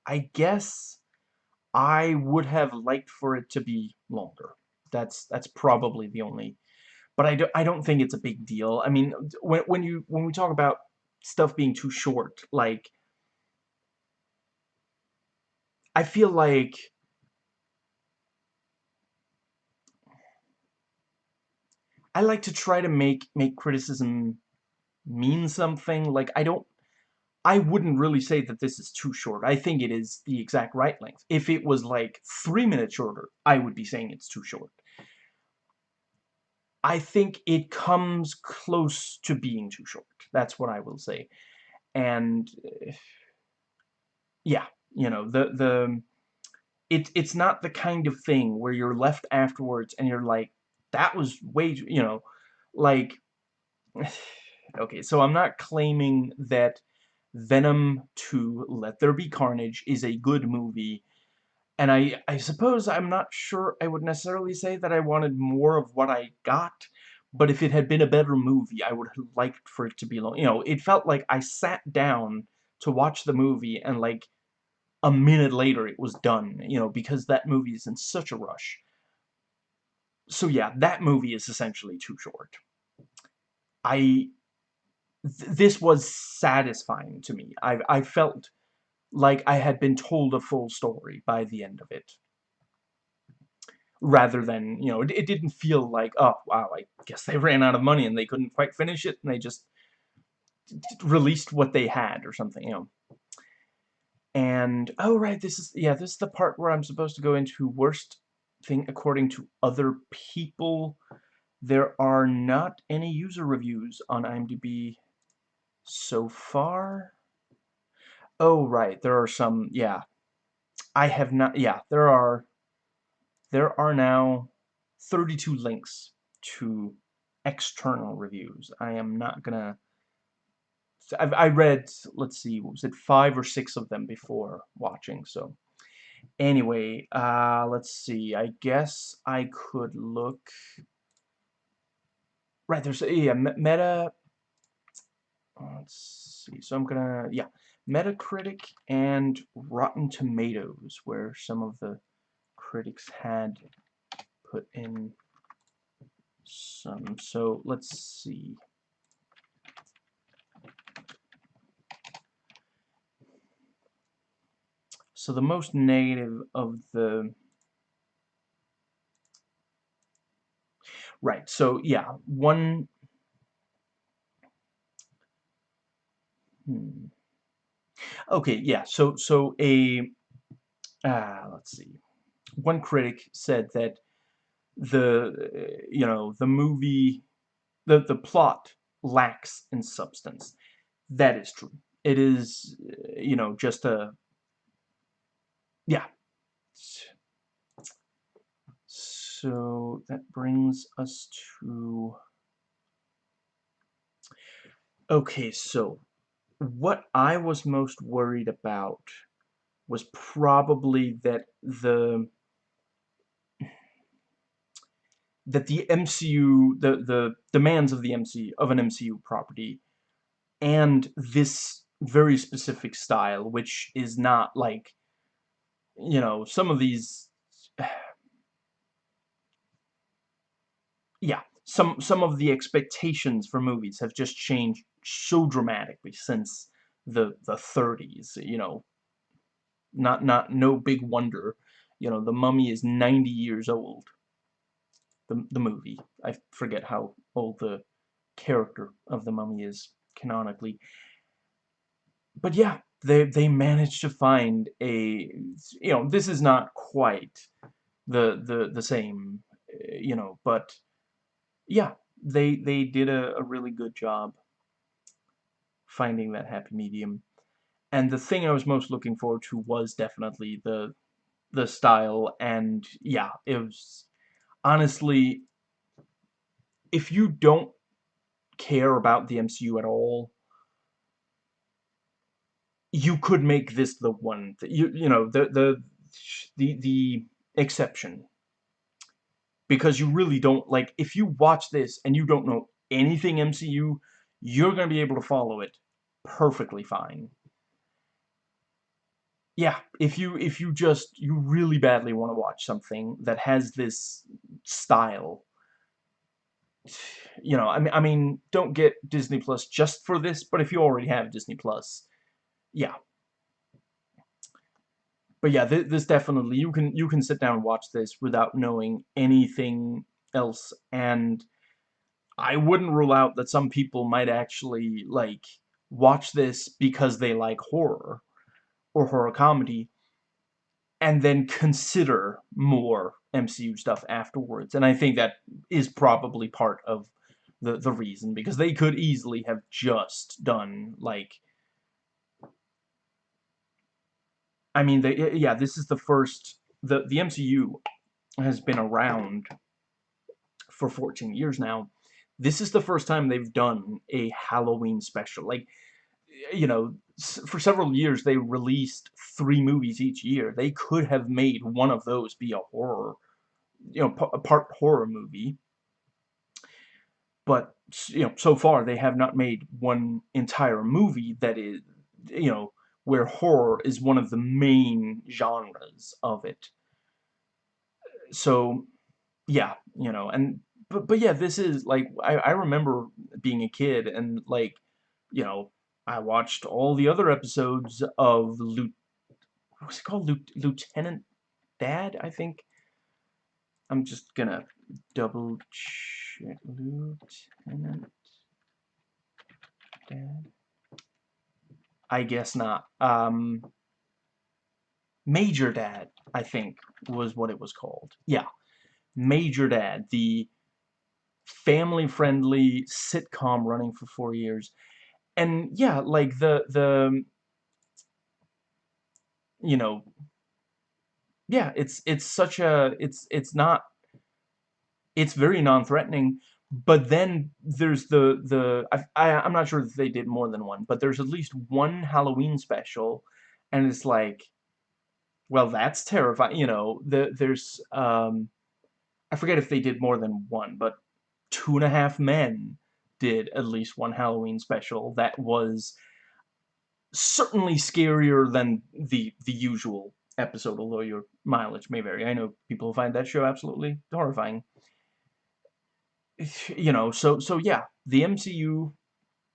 A: I guess I would have liked for it to be longer. That's that's probably the only, but I don't I don't think it's a big deal. I mean, when when you when we talk about stuff being too short. Like, I feel like I like to try to make make criticism mean something. Like, I don't I wouldn't really say that this is too short. I think it is the exact right length. If it was like three minutes shorter, I would be saying it's too short. I think it comes close to being too short. That's what I will say. And yeah, you know, the the it it's not the kind of thing where you're left afterwards and you're like that was way, you know, like okay, so I'm not claiming that Venom 2 Let There Be Carnage is a good movie and I, I suppose I'm not sure I would necessarily say that I wanted more of what I got, but if it had been a better movie, I would have liked for it to be long. You know, it felt like I sat down to watch the movie and like a minute later it was done, you know, because that movie is in such a rush. So yeah, that movie is essentially too short. I... Th this was satisfying to me. I, I felt like I had been told a full story by the end of it. Rather than, you know, it, it didn't feel like, oh, wow, I guess they ran out of money and they couldn't quite finish it, and they just released what they had or something, you know. And, oh, right, this is, yeah, this is the part where I'm supposed to go into worst thing according to other people. There are not any user reviews on IMDb so far. Oh, right, there are some, yeah. I have not, yeah, there are, there are now 32 links to external reviews. I am not gonna I've, I read, let's see, what was it five or six of them before watching, so. Anyway, uh, let's see, I guess I could look... Right, there's, yeah, Meta... Let's see, so I'm gonna, yeah, Metacritic and Rotten Tomatoes, where some of the critics had put in some. So let's see. So the most negative of the... Right, so yeah, one... Hmm. Okay, yeah, so, so a... Uh, let's see. One critic said that the, you know, the movie, the, the plot lacks in substance. That is true. It is, you know, just a yeah. So that brings us to... Okay, so what I was most worried about was probably that the that the MCU the the demands of the MCU of an MCU property and this very specific style which is not like you know, some of these [sighs] yeah, some some of the expectations for movies have just changed so dramatically since the the 30s, you know. Not not no big wonder. You know, The Mummy is 90 years old. The the movie. I forget how old the character of the Mummy is canonically. But yeah, they they managed to find a you know this is not quite the the the same eh, you know but yeah they they did a, a really good job finding that happy medium. And the thing I was most looking forward to was definitely the the style and yeah it was honestly if you don't care about the MCU at all you could make this the one you you know the the the the exception because you really don't like if you watch this and you don't know anything MCU you're to be able to follow it perfectly fine yeah if you if you just you really badly want to watch something that has this style you know I mean I mean don't get Disney Plus just for this but if you already have Disney Plus yeah. But yeah, th this definitely you can you can sit down and watch this without knowing anything else, and I wouldn't rule out that some people might actually like watch this because they like horror or horror comedy, and then consider more MCU stuff afterwards. And I think that is probably part of the the reason because they could easily have just done like I mean, they, yeah, this is the first, the, the MCU has been around for 14 years now. This is the first time they've done a Halloween special. Like, you know, for several years they released three movies each year. They could have made one of those be a horror, you know, a part horror movie. But, you know, so far they have not made one entire movie that is, you know, where horror is one of the main genres of it. So, yeah, you know, and, but, but yeah, this is, like, I, I remember being a kid and, like, you know, I watched all the other episodes of Lieutenant, what's it called? Lieutenant Dad, I think. I'm just gonna double check. Lieutenant Dad. I guess not. Um, Major Dad, I think, was what it was called. Yeah. Major Dad, the family-friendly sitcom running for four years. And, yeah, like, the, the, you know, yeah, it's, it's such a, it's, it's not, it's very non-threatening, but then there's the the I, I I'm not sure if they did more than one, but there's at least one Halloween special, and it's like, well, that's terrifying. You know, the there's um, I forget if they did more than one, but Two and a Half Men did at least one Halloween special that was certainly scarier than the the usual episode, although your mileage may vary. I know people find that show absolutely horrifying [sighs] you know, so so yeah, the MCU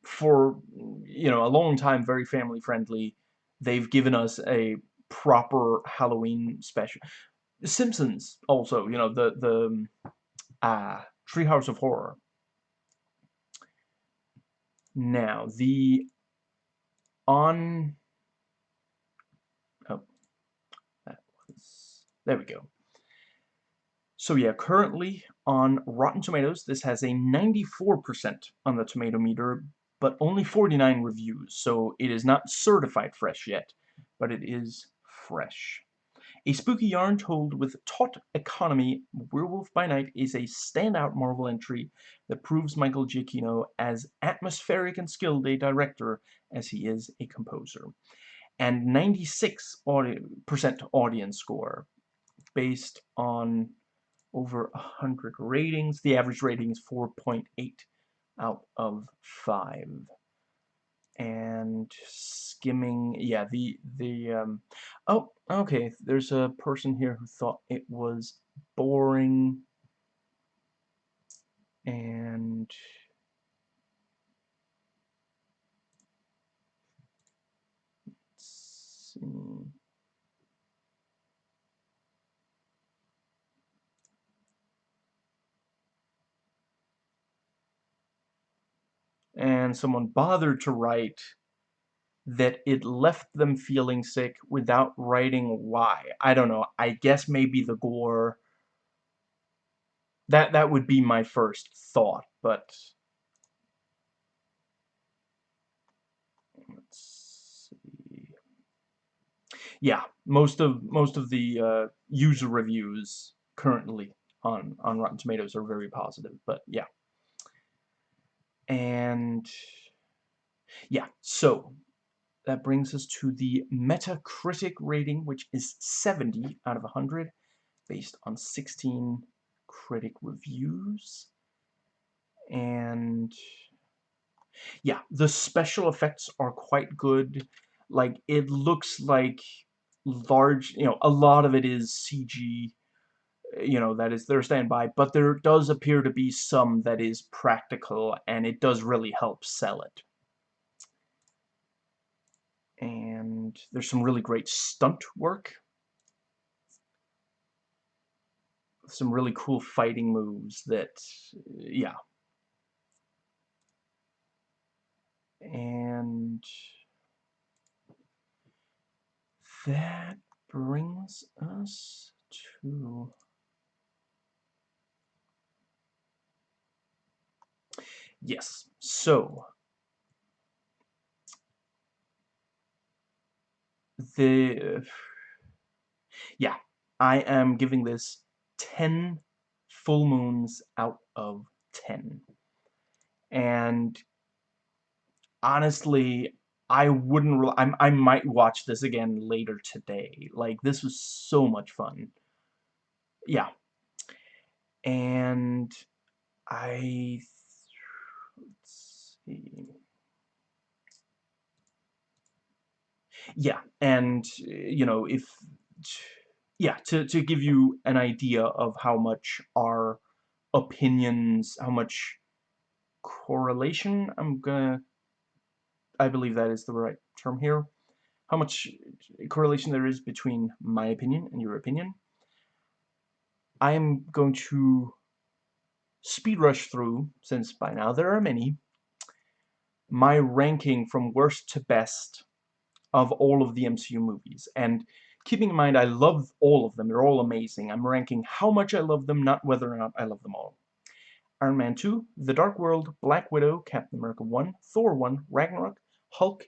A: for you know a long time very family friendly. They've given us a proper Halloween special. Simpsons also, you know, the the uh, Treehouse of Horror. Now the on oh that was there we go. So yeah, currently on Rotten Tomatoes, this has a 94% on the tomato meter, but only 49 reviews, so it is not certified fresh yet, but it is fresh. A spooky yarn told with taut economy, Werewolf by Night is a standout Marvel entry that proves Michael Giacchino as atmospheric and skilled a director as he is a composer. And 96% audience score based on over 100 ratings. The average rating is 4.8 out of 5. And skimming, yeah, the, the, um, oh, okay, there's a person here who thought it was boring. And let's see. And someone bothered to write that it left them feeling sick without writing why. I don't know. I guess maybe the gore. That that would be my first thought, but let's see. Yeah, most of most of the uh, user reviews currently on on Rotten Tomatoes are very positive, but yeah. And yeah, so that brings us to the Metacritic rating, which is 70 out of 100, based on 16 critic reviews. And yeah, the special effects are quite good. Like, it looks like large, you know, a lot of it is CG you know, that is their standby, but there does appear to be some that is practical, and it does really help sell it. And there's some really great stunt work. Some really cool fighting moves that, yeah. And that brings us to Yes, so the yeah, I am giving this 10 full moons out of 10. And honestly, I wouldn't I'm, I might watch this again later today. Like this was so much fun. Yeah. And I yeah, and you know, if yeah, to to give you an idea of how much our opinions, how much correlation, I'm gonna, I believe that is the right term here, how much correlation there is between my opinion and your opinion. I am going to speed rush through, since by now there are many, my ranking from worst to best of all of the MCU movies. And keeping in mind, I love all of them. They're all amazing. I'm ranking how much I love them, not whether or not I love them all. Iron Man 2, The Dark World, Black Widow, Captain America 1, Thor 1, Ragnarok, Hulk,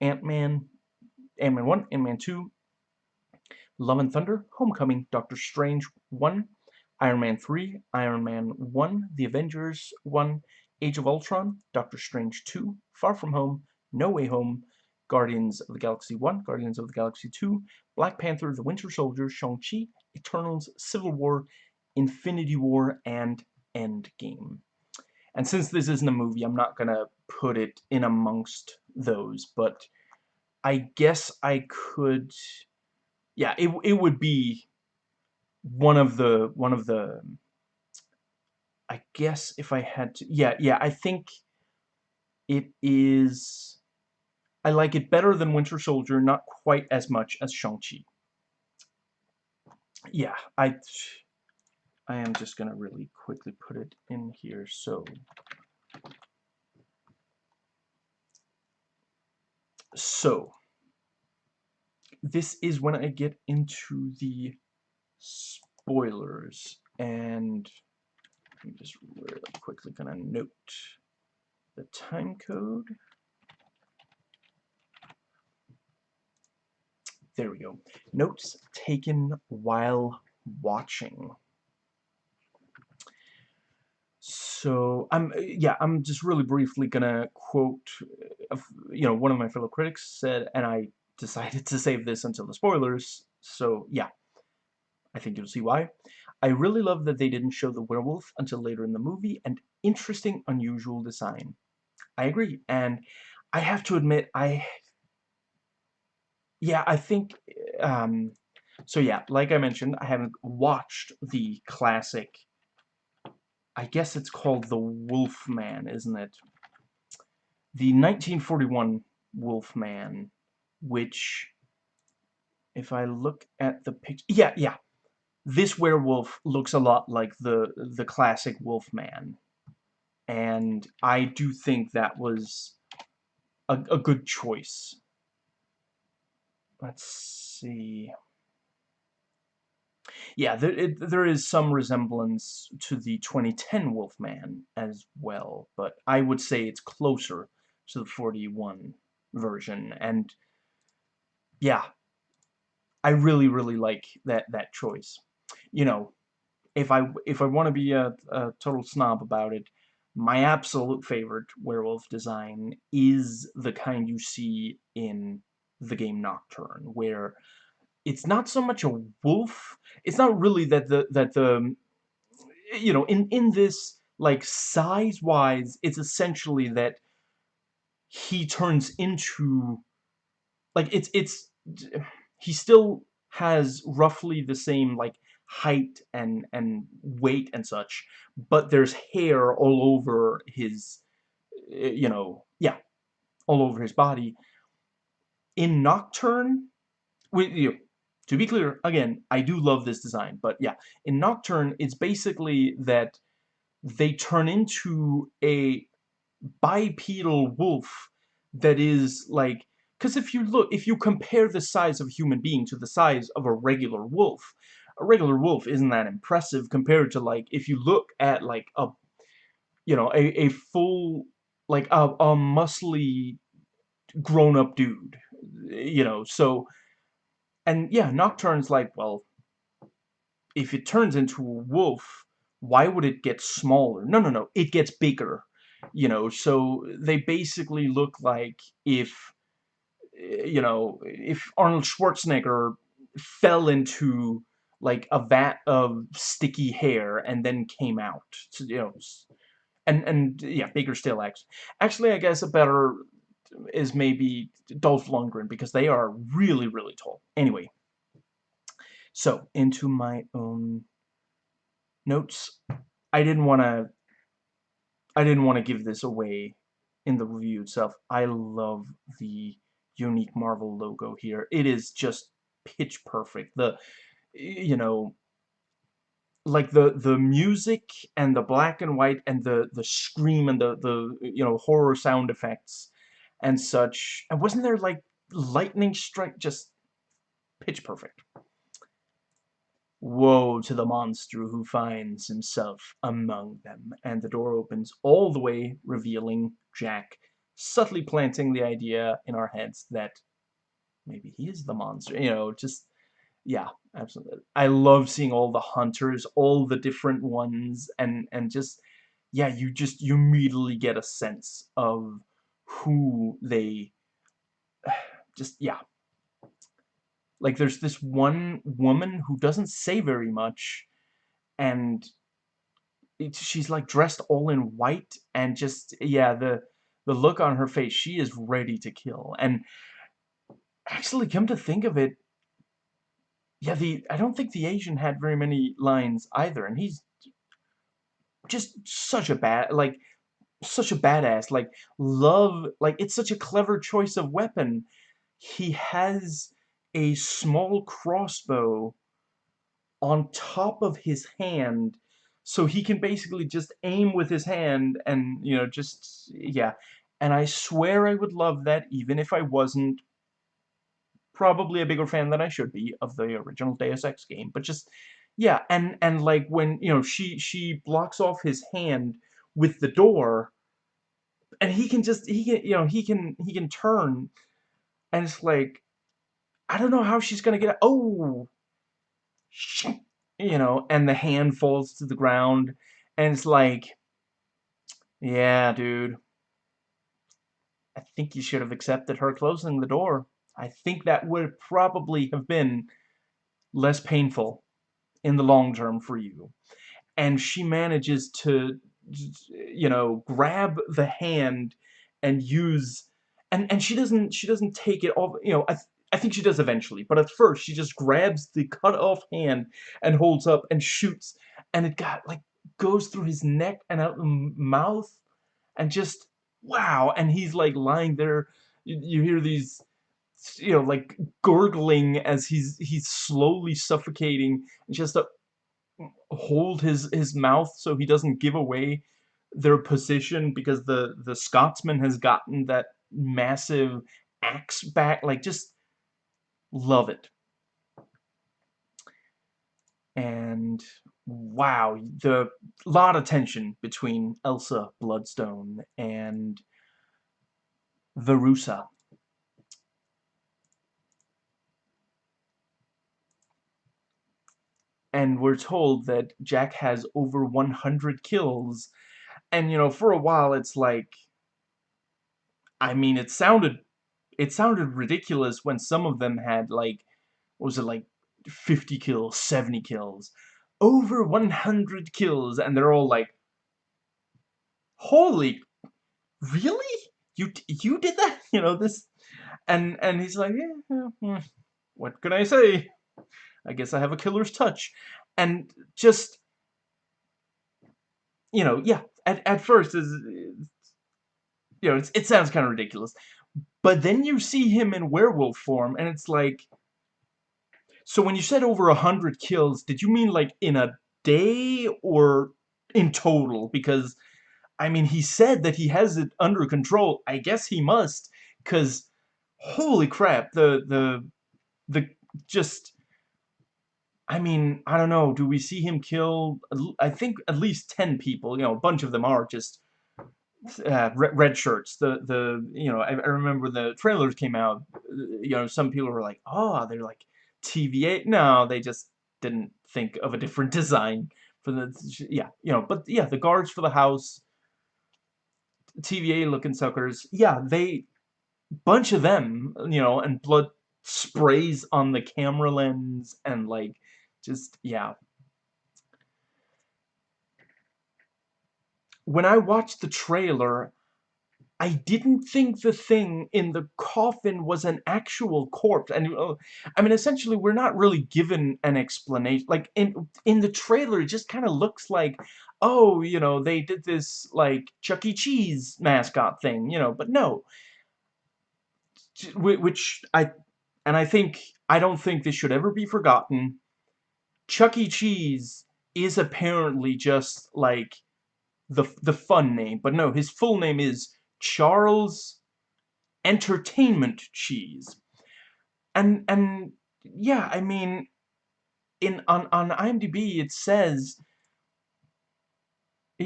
A: Ant-Man, Ant-Man 1, Ant-Man 2, Love and Thunder, Homecoming, Doctor Strange 1, Iron Man 3, Iron Man 1, The Avengers 1, Age of Ultron, Doctor Strange 2, Far From Home, No Way Home, Guardians of the Galaxy 1, Guardians of the Galaxy 2, Black Panther, The Winter Soldier, Shang-Chi, Eternals, Civil War, Infinity War, and Endgame. And since this isn't a movie, I'm not gonna put it in amongst those, but I guess I could, yeah, it, it would be one of the one of the I guess if I had to yeah yeah I think it is I like it better than Winter Soldier not quite as much as Shang-Chi. Yeah I I am just gonna really quickly put it in here so. So this is when I get into the spoilers and I'm just really quickly gonna note the time code. There we go. Notes taken while watching. So I'm yeah I'm just really briefly gonna quote uh, you know one of my fellow critics said and I decided [laughs] to save this until the spoilers. So yeah I think you'll see why. I really love that they didn't show the werewolf until later in the movie, and interesting, unusual design. I agree, and I have to admit, I... Yeah, I think... Um, so yeah, like I mentioned, I haven't watched the classic... I guess it's called The Wolfman, isn't it? The 1941 Wolfman, which... If I look at the picture... Yeah, yeah, this werewolf looks a lot like the the classic Wolfman, and I do think that was a, a good choice. Let's see. Yeah, there, it, there is some resemblance to the 2010 Wolfman as well, but I would say it's closer to the 41 version, and yeah, I really, really like that, that choice you know, if I if I want to be a, a total snob about it, my absolute favorite werewolf design is the kind you see in the game Nocturne, where it's not so much a wolf. It's not really that the that the you know in in this like size wise, it's essentially that he turns into like it's it's he still has roughly the same like height and and weight and such but there's hair all over his eh, you know yeah all over his body. In Nocturne we, you to be clear again I do love this design but yeah in Nocturne it's basically that they turn into a bipedal wolf that is like because if you look if you compare the size of a human being to the size of a regular wolf a regular wolf isn't that impressive compared to like if you look at like a you know a, a full like a, a muscly grown-up dude you know so and yeah Nocturne's like well if it turns into a wolf why would it get smaller? No no no it gets bigger you know so they basically look like if you know if Arnold Schwarzenegger fell into like a vat of sticky hair and then came out. So, you know, and and yeah, bigger still. Actually, actually, I guess a better is maybe Dolph Lundgren because they are really really tall. Anyway, so into my own notes. I didn't want to. I didn't want to give this away in the review itself. I love the unique Marvel logo here. It is just pitch perfect. The you know like the the music and the black and white and the the scream and the the you know horror sound effects and such and wasn't there like lightning strike just pitch perfect? Woe to the monster who finds himself among them and the door opens all the way revealing Jack subtly planting the idea in our heads that maybe he is the monster you know just yeah, absolutely. I love seeing all the hunters, all the different ones, and and just yeah, you just you immediately get a sense of who they [sighs] just yeah. Like there's this one woman who doesn't say very much, and it, she's like dressed all in white, and just yeah, the the look on her face, she is ready to kill. And actually, come to think of it, yeah, the I don't think the Asian had very many lines either, and he's just such a bad like such a badass. Like love like it's such a clever choice of weapon. He has a small crossbow on top of his hand so he can basically just aim with his hand and you know just yeah and I swear I would love that even if I wasn't probably a bigger fan than I should be of the original Deus Ex game, but just yeah, and and like when you know she she blocks off his hand with the door, and he can just he can you know he can he can turn, and it's like I don't know how she's gonna get oh, shit, you know, and the hand falls to the ground, and it's like, yeah, dude. I think you should have accepted her closing the door. I think that would probably have been less painful in the long term for you. And she manages to, you know, grab the hand and use, and and she doesn't she doesn't take it off. You know, I I think she does eventually, but at first she just grabs the cut off hand and holds up and shoots, and it got like goes through his neck and out the mouth, and just wow. And he's like lying there. You, you hear these you know, like gurgling as he's he's slowly suffocating, and she has to hold his his mouth so he doesn't give away their position because the the Scotsman has gotten that massive axe back. Like, just love it. And wow, the lot of tension between Elsa Bloodstone and Verussa. And we're told that Jack has over 100 kills. And, you know, for a while it's like... I mean, it sounded... It sounded ridiculous when some of them had, like... What was it, like, 50 kills, 70 kills? Over 100 kills, and they're all like... Holy... Really? You, you did that? [laughs] You know, this... And, and he's like, yeah, yeah, what can I say? I guess I have a killer's touch. And just, you know, yeah, at, at first, is you know, it sounds kind of ridiculous. But then you see him in werewolf form, and it's like... So when you said over a hundred kills, did you mean like in a day or in total? Because, I mean, he said that he has it under control. I guess he must, because holy crap, the, the, the, just I mean, I don't know, do we see him kill, I think at least 10 people, you know, a bunch of them are just uh, red shirts. The, the you know, I, I, remember the trailers came out, you know, some people were like, oh, they're like TVA. No, they just didn't think of a different [laughs] design for the, yeah, you know, but yeah, the guards for the house, TVA looking suckers, yeah, they, bunch of them, you know, and blood sprays on the camera lens and like just, yeah. When I watched the trailer, I didn't think the thing in the coffin was an actual corpse. And, uh, I mean, essentially, we're not really given an explanation. Like, in, in the trailer, it just kind of looks like, oh, you know, they did this, like, Chuck E. Cheese mascot thing, you know, but no. Which I, and I think, I don't think this should ever be forgotten. Chuck E. Cheese is apparently just like the the fun name, but no, his full name is Charles Entertainment Cheese. And and yeah, I mean in on on IMDb it says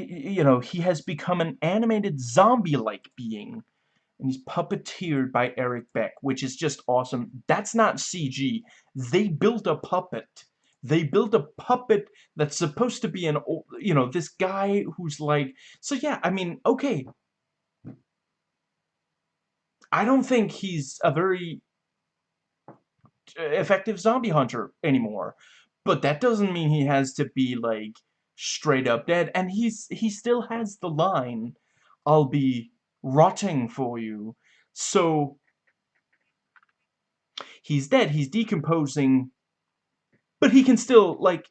A: you know, he has become an animated zombie-like being and he's puppeteered by Eric Beck, which is just awesome. That's not CG. They built a puppet. They built a puppet that's supposed to be an, you know, this guy who's like, so yeah, I mean, okay. I don't think he's a very effective zombie hunter anymore. But that doesn't mean he has to be, like, straight up dead. And he's he still has the line, I'll be rotting for you. So, he's dead, he's decomposing, but he can still, like,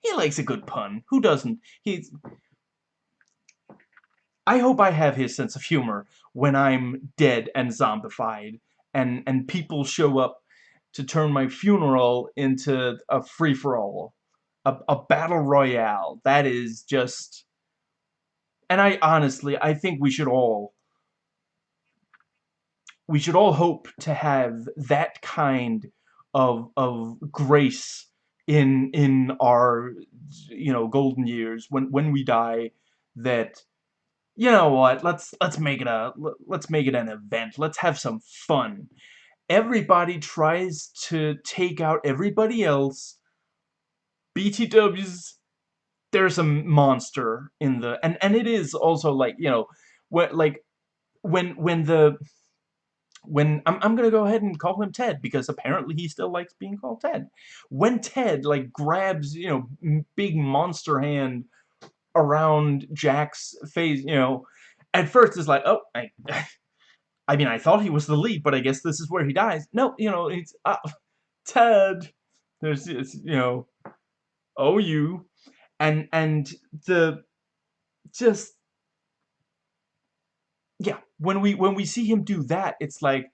A: he likes a good pun. Who doesn't? He's... I hope I have his sense of humor when I'm dead and zombified, and, and people show up to turn my funeral into a free-for-all. A, a battle royale. That is just... And I honestly, I think we should all we should all hope to have that kind of of grace in in our you know golden years when when we die that you know what let's let's make it a let's make it an event. Let's have some fun. Everybody tries to take out everybody else. BTWs there's a monster in the and and it is also like you know what like when when the when I'm, I'm gonna go ahead and call him Ted because apparently he still likes being called Ted. When Ted like grabs you know big monster hand around Jack's face you know at first it's like oh I [laughs] I mean I thought he was the lead but I guess this is where he dies. No you know it's uh, Ted there's it's, you know oh you. And and the just yeah, when we when we see him do that, it's like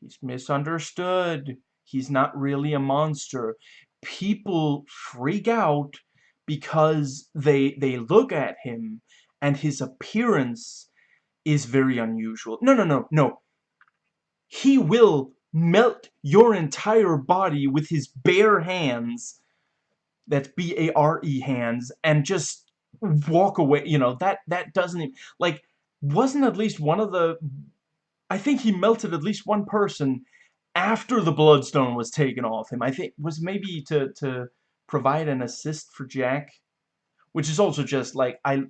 A: he's misunderstood. He's not really a monster. People freak out because they they look at him and his appearance is very unusual. No, no, no, no. He will melt your entire body with his bare hands. That's B-A-R-E hands and just walk away, you know, that, that doesn't, even, like, wasn't at least one of the, I think he melted at least one person after the Bloodstone was taken off him. I think, was maybe to, to provide an assist for Jack, which is also just, like, I,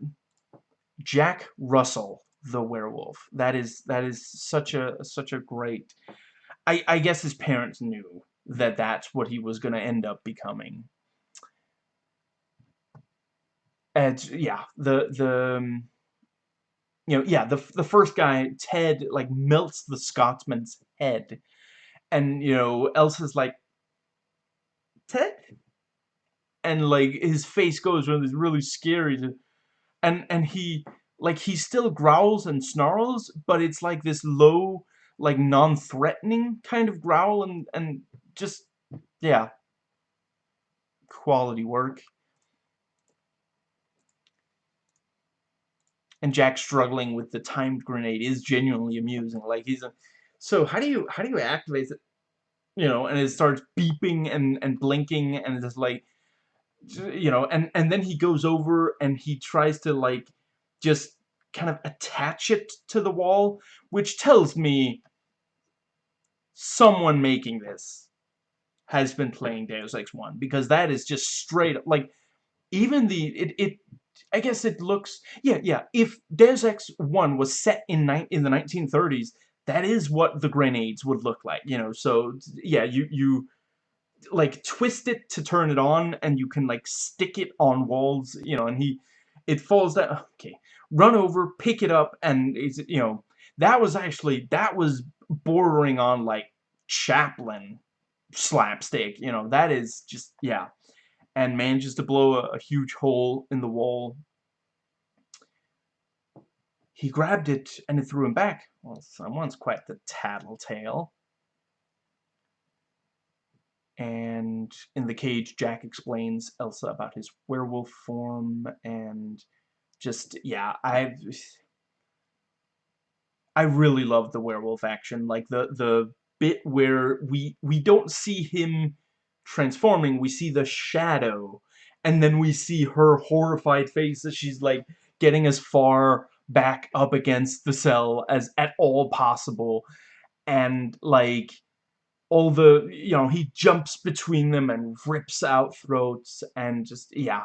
A: Jack Russell, the werewolf, that is, that is such a, such a great, I, I guess his parents knew that that's what he was going to end up becoming and yeah, the the um, you know yeah the the first guy Ted like melts the Scotsman's head, and you know Elsa's like Ted, and like his face goes really really scary, and and he like he still growls and snarls, but it's like this low like non-threatening kind of growl and and just yeah. Quality work and Jack struggling with the timed grenade is genuinely amusing. Like he's a, so how do you how do you activate it? You know, and it starts beeping and and blinking and it's like, you know, and and then he goes over and he tries to like just kind of attach it to the wall, which tells me someone making this has been playing Deus Ex 1 because that is just straight like even the it it I guess it looks yeah yeah if Deus Ex 1 was set in in the 1930s that is what the grenades would look like you know so yeah you you like twist it to turn it on and you can like stick it on walls you know and he it falls down okay run over pick it up and it's you know that was actually that was bordering on like Chaplin slapstick you know that is just yeah and manages to blow a, a huge hole in the wall. He grabbed it and it threw him back. Well, someone's quite the tattletale. And in the cage, Jack explains Elsa about his werewolf form and just, yeah, I've... I really love the werewolf action, like the the bit where we we don't see him transforming, we see the shadow, and then we see her horrified face as she's like getting as far back up against the cell as at all possible. And like all the you know he jumps between them and rips out throats and just yeah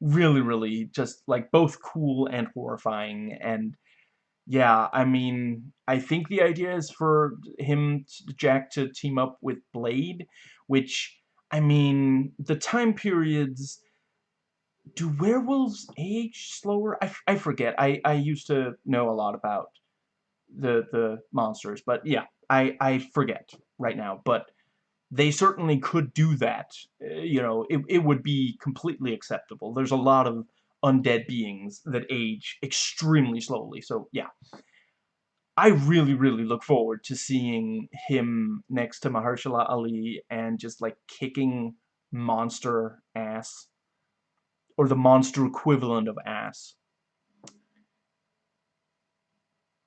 A: really really just like both cool and horrifying. And yeah I mean I think the idea is for him Jack to team up with Blade which I mean the time periods do werewolves age slower? I, I forget. I, I used to know a lot about the the monsters, but yeah, I, I forget right now. But they certainly could do that. Uh, you know, it, it would be completely acceptable. There's a lot of undead beings that age extremely slowly, so yeah. I really, really look forward to seeing him next to Mahershala Ali and just, like, kicking monster ass or the monster equivalent of ass.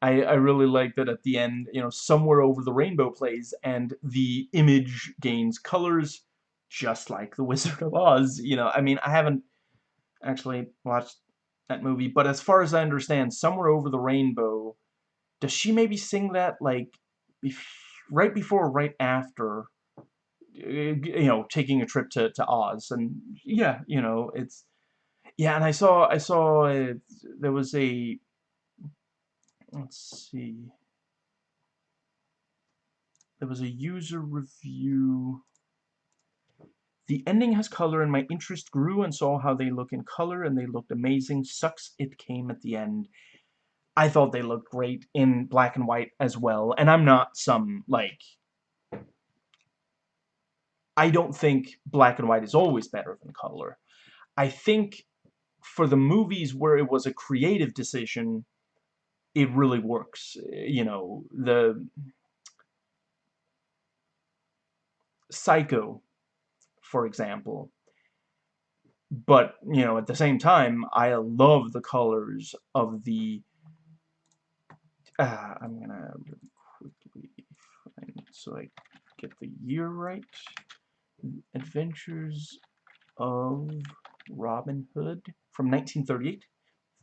A: I, I really like that at the end, you know, somewhere over the rainbow plays and the image gains colors just like The Wizard of Oz. You know, I mean, I haven't actually watched that movie, but as far as I understand, Somewhere Over the Rainbow, does she maybe sing that, like, bef right before or right after, you know, taking a trip to, to Oz? And, yeah, you know, it's yeah, and I saw I saw uh, there was a let's see. There was a user review. The ending has color and my interest grew and saw how they look in color and they looked amazing. Sucks it came at the end. I thought they looked great in black and white as well. And I'm not some, like... I don't think black and white is always better than color. I think for the movies where it was a creative decision, it really works. Eh, you know, the Psycho, for example. But, you know, at the same time, I love the colors of the... Uh, I'm gonna really quickly find so I get the year right. Adventures of Robin Hood from 1938,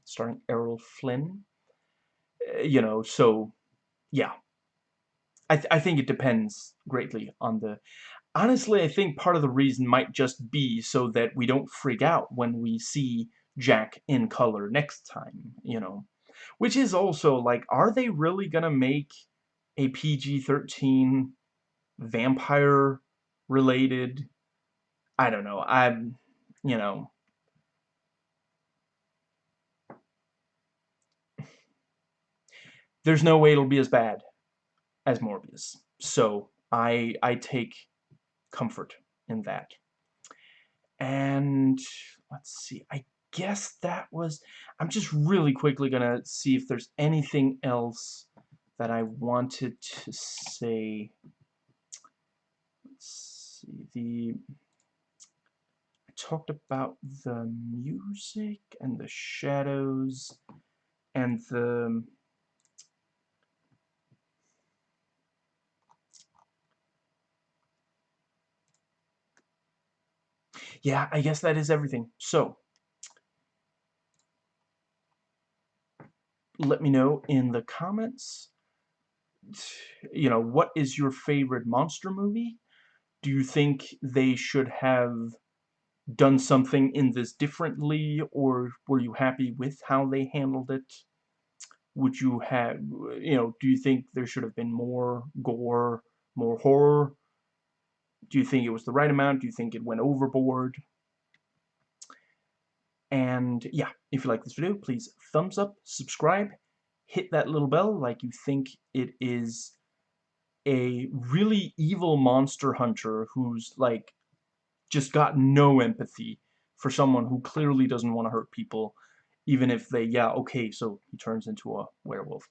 A: starring Errol Flynn. Uh, you know, so, yeah. I, th I think it depends greatly on the... Honestly, I think part of the reason might just be so that we don't freak out when we see Jack in color next time, you know. Which is also, like, are they really gonna make a PG-13 vampire-related... I don't know, I'm, you know, there's no way it'll be as bad as Morbius. So I I take comfort in that. And let's see, I guess that was I'm just really quickly gonna see if there's anything else that I wanted to say. Let's see the I talked about the music and the shadows and the yeah, I guess that is everything. So, let me know in the comments, you know, what is your favorite monster movie? Do you think they should have done something in this differently, or were you happy with how they handled it? Would you have, you know, do you think there should have been more gore, more horror? Do you think it was the right amount? Do you think it went overboard? And yeah, if you like this video, please thumbs up, subscribe, hit that little bell like you think it is a really evil monster hunter who's like just got no empathy for someone who clearly doesn't want to hurt people even if they, yeah, okay, so he turns into a werewolf.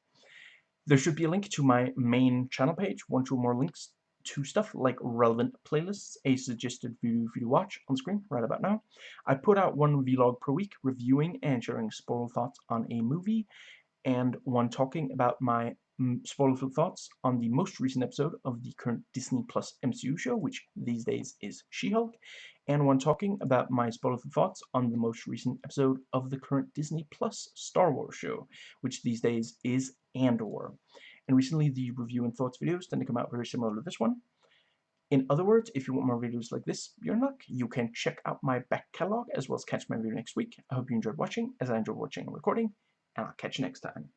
A: There should be a link to my main channel page, one, two more links to stuff like relevant playlists, a suggested video for you to watch on screen right about now. I put out one vlog per week reviewing and sharing spoiler thoughts on a movie, and one talking about my mm, spoilerful thoughts on the most recent episode of the current Disney Plus MCU show, which these days is She-Hulk, and one talking about my spoilerful thoughts on the most recent episode of the current Disney Plus Star Wars show, which these days is Andor. And recently the review and thoughts videos tend to come out very similar to this one. In other words, if you want more videos like this, you're luck, you can check out my back catalog as well as catch my video next week. I hope you enjoyed watching, as I enjoyed watching and recording, and I'll catch you next time.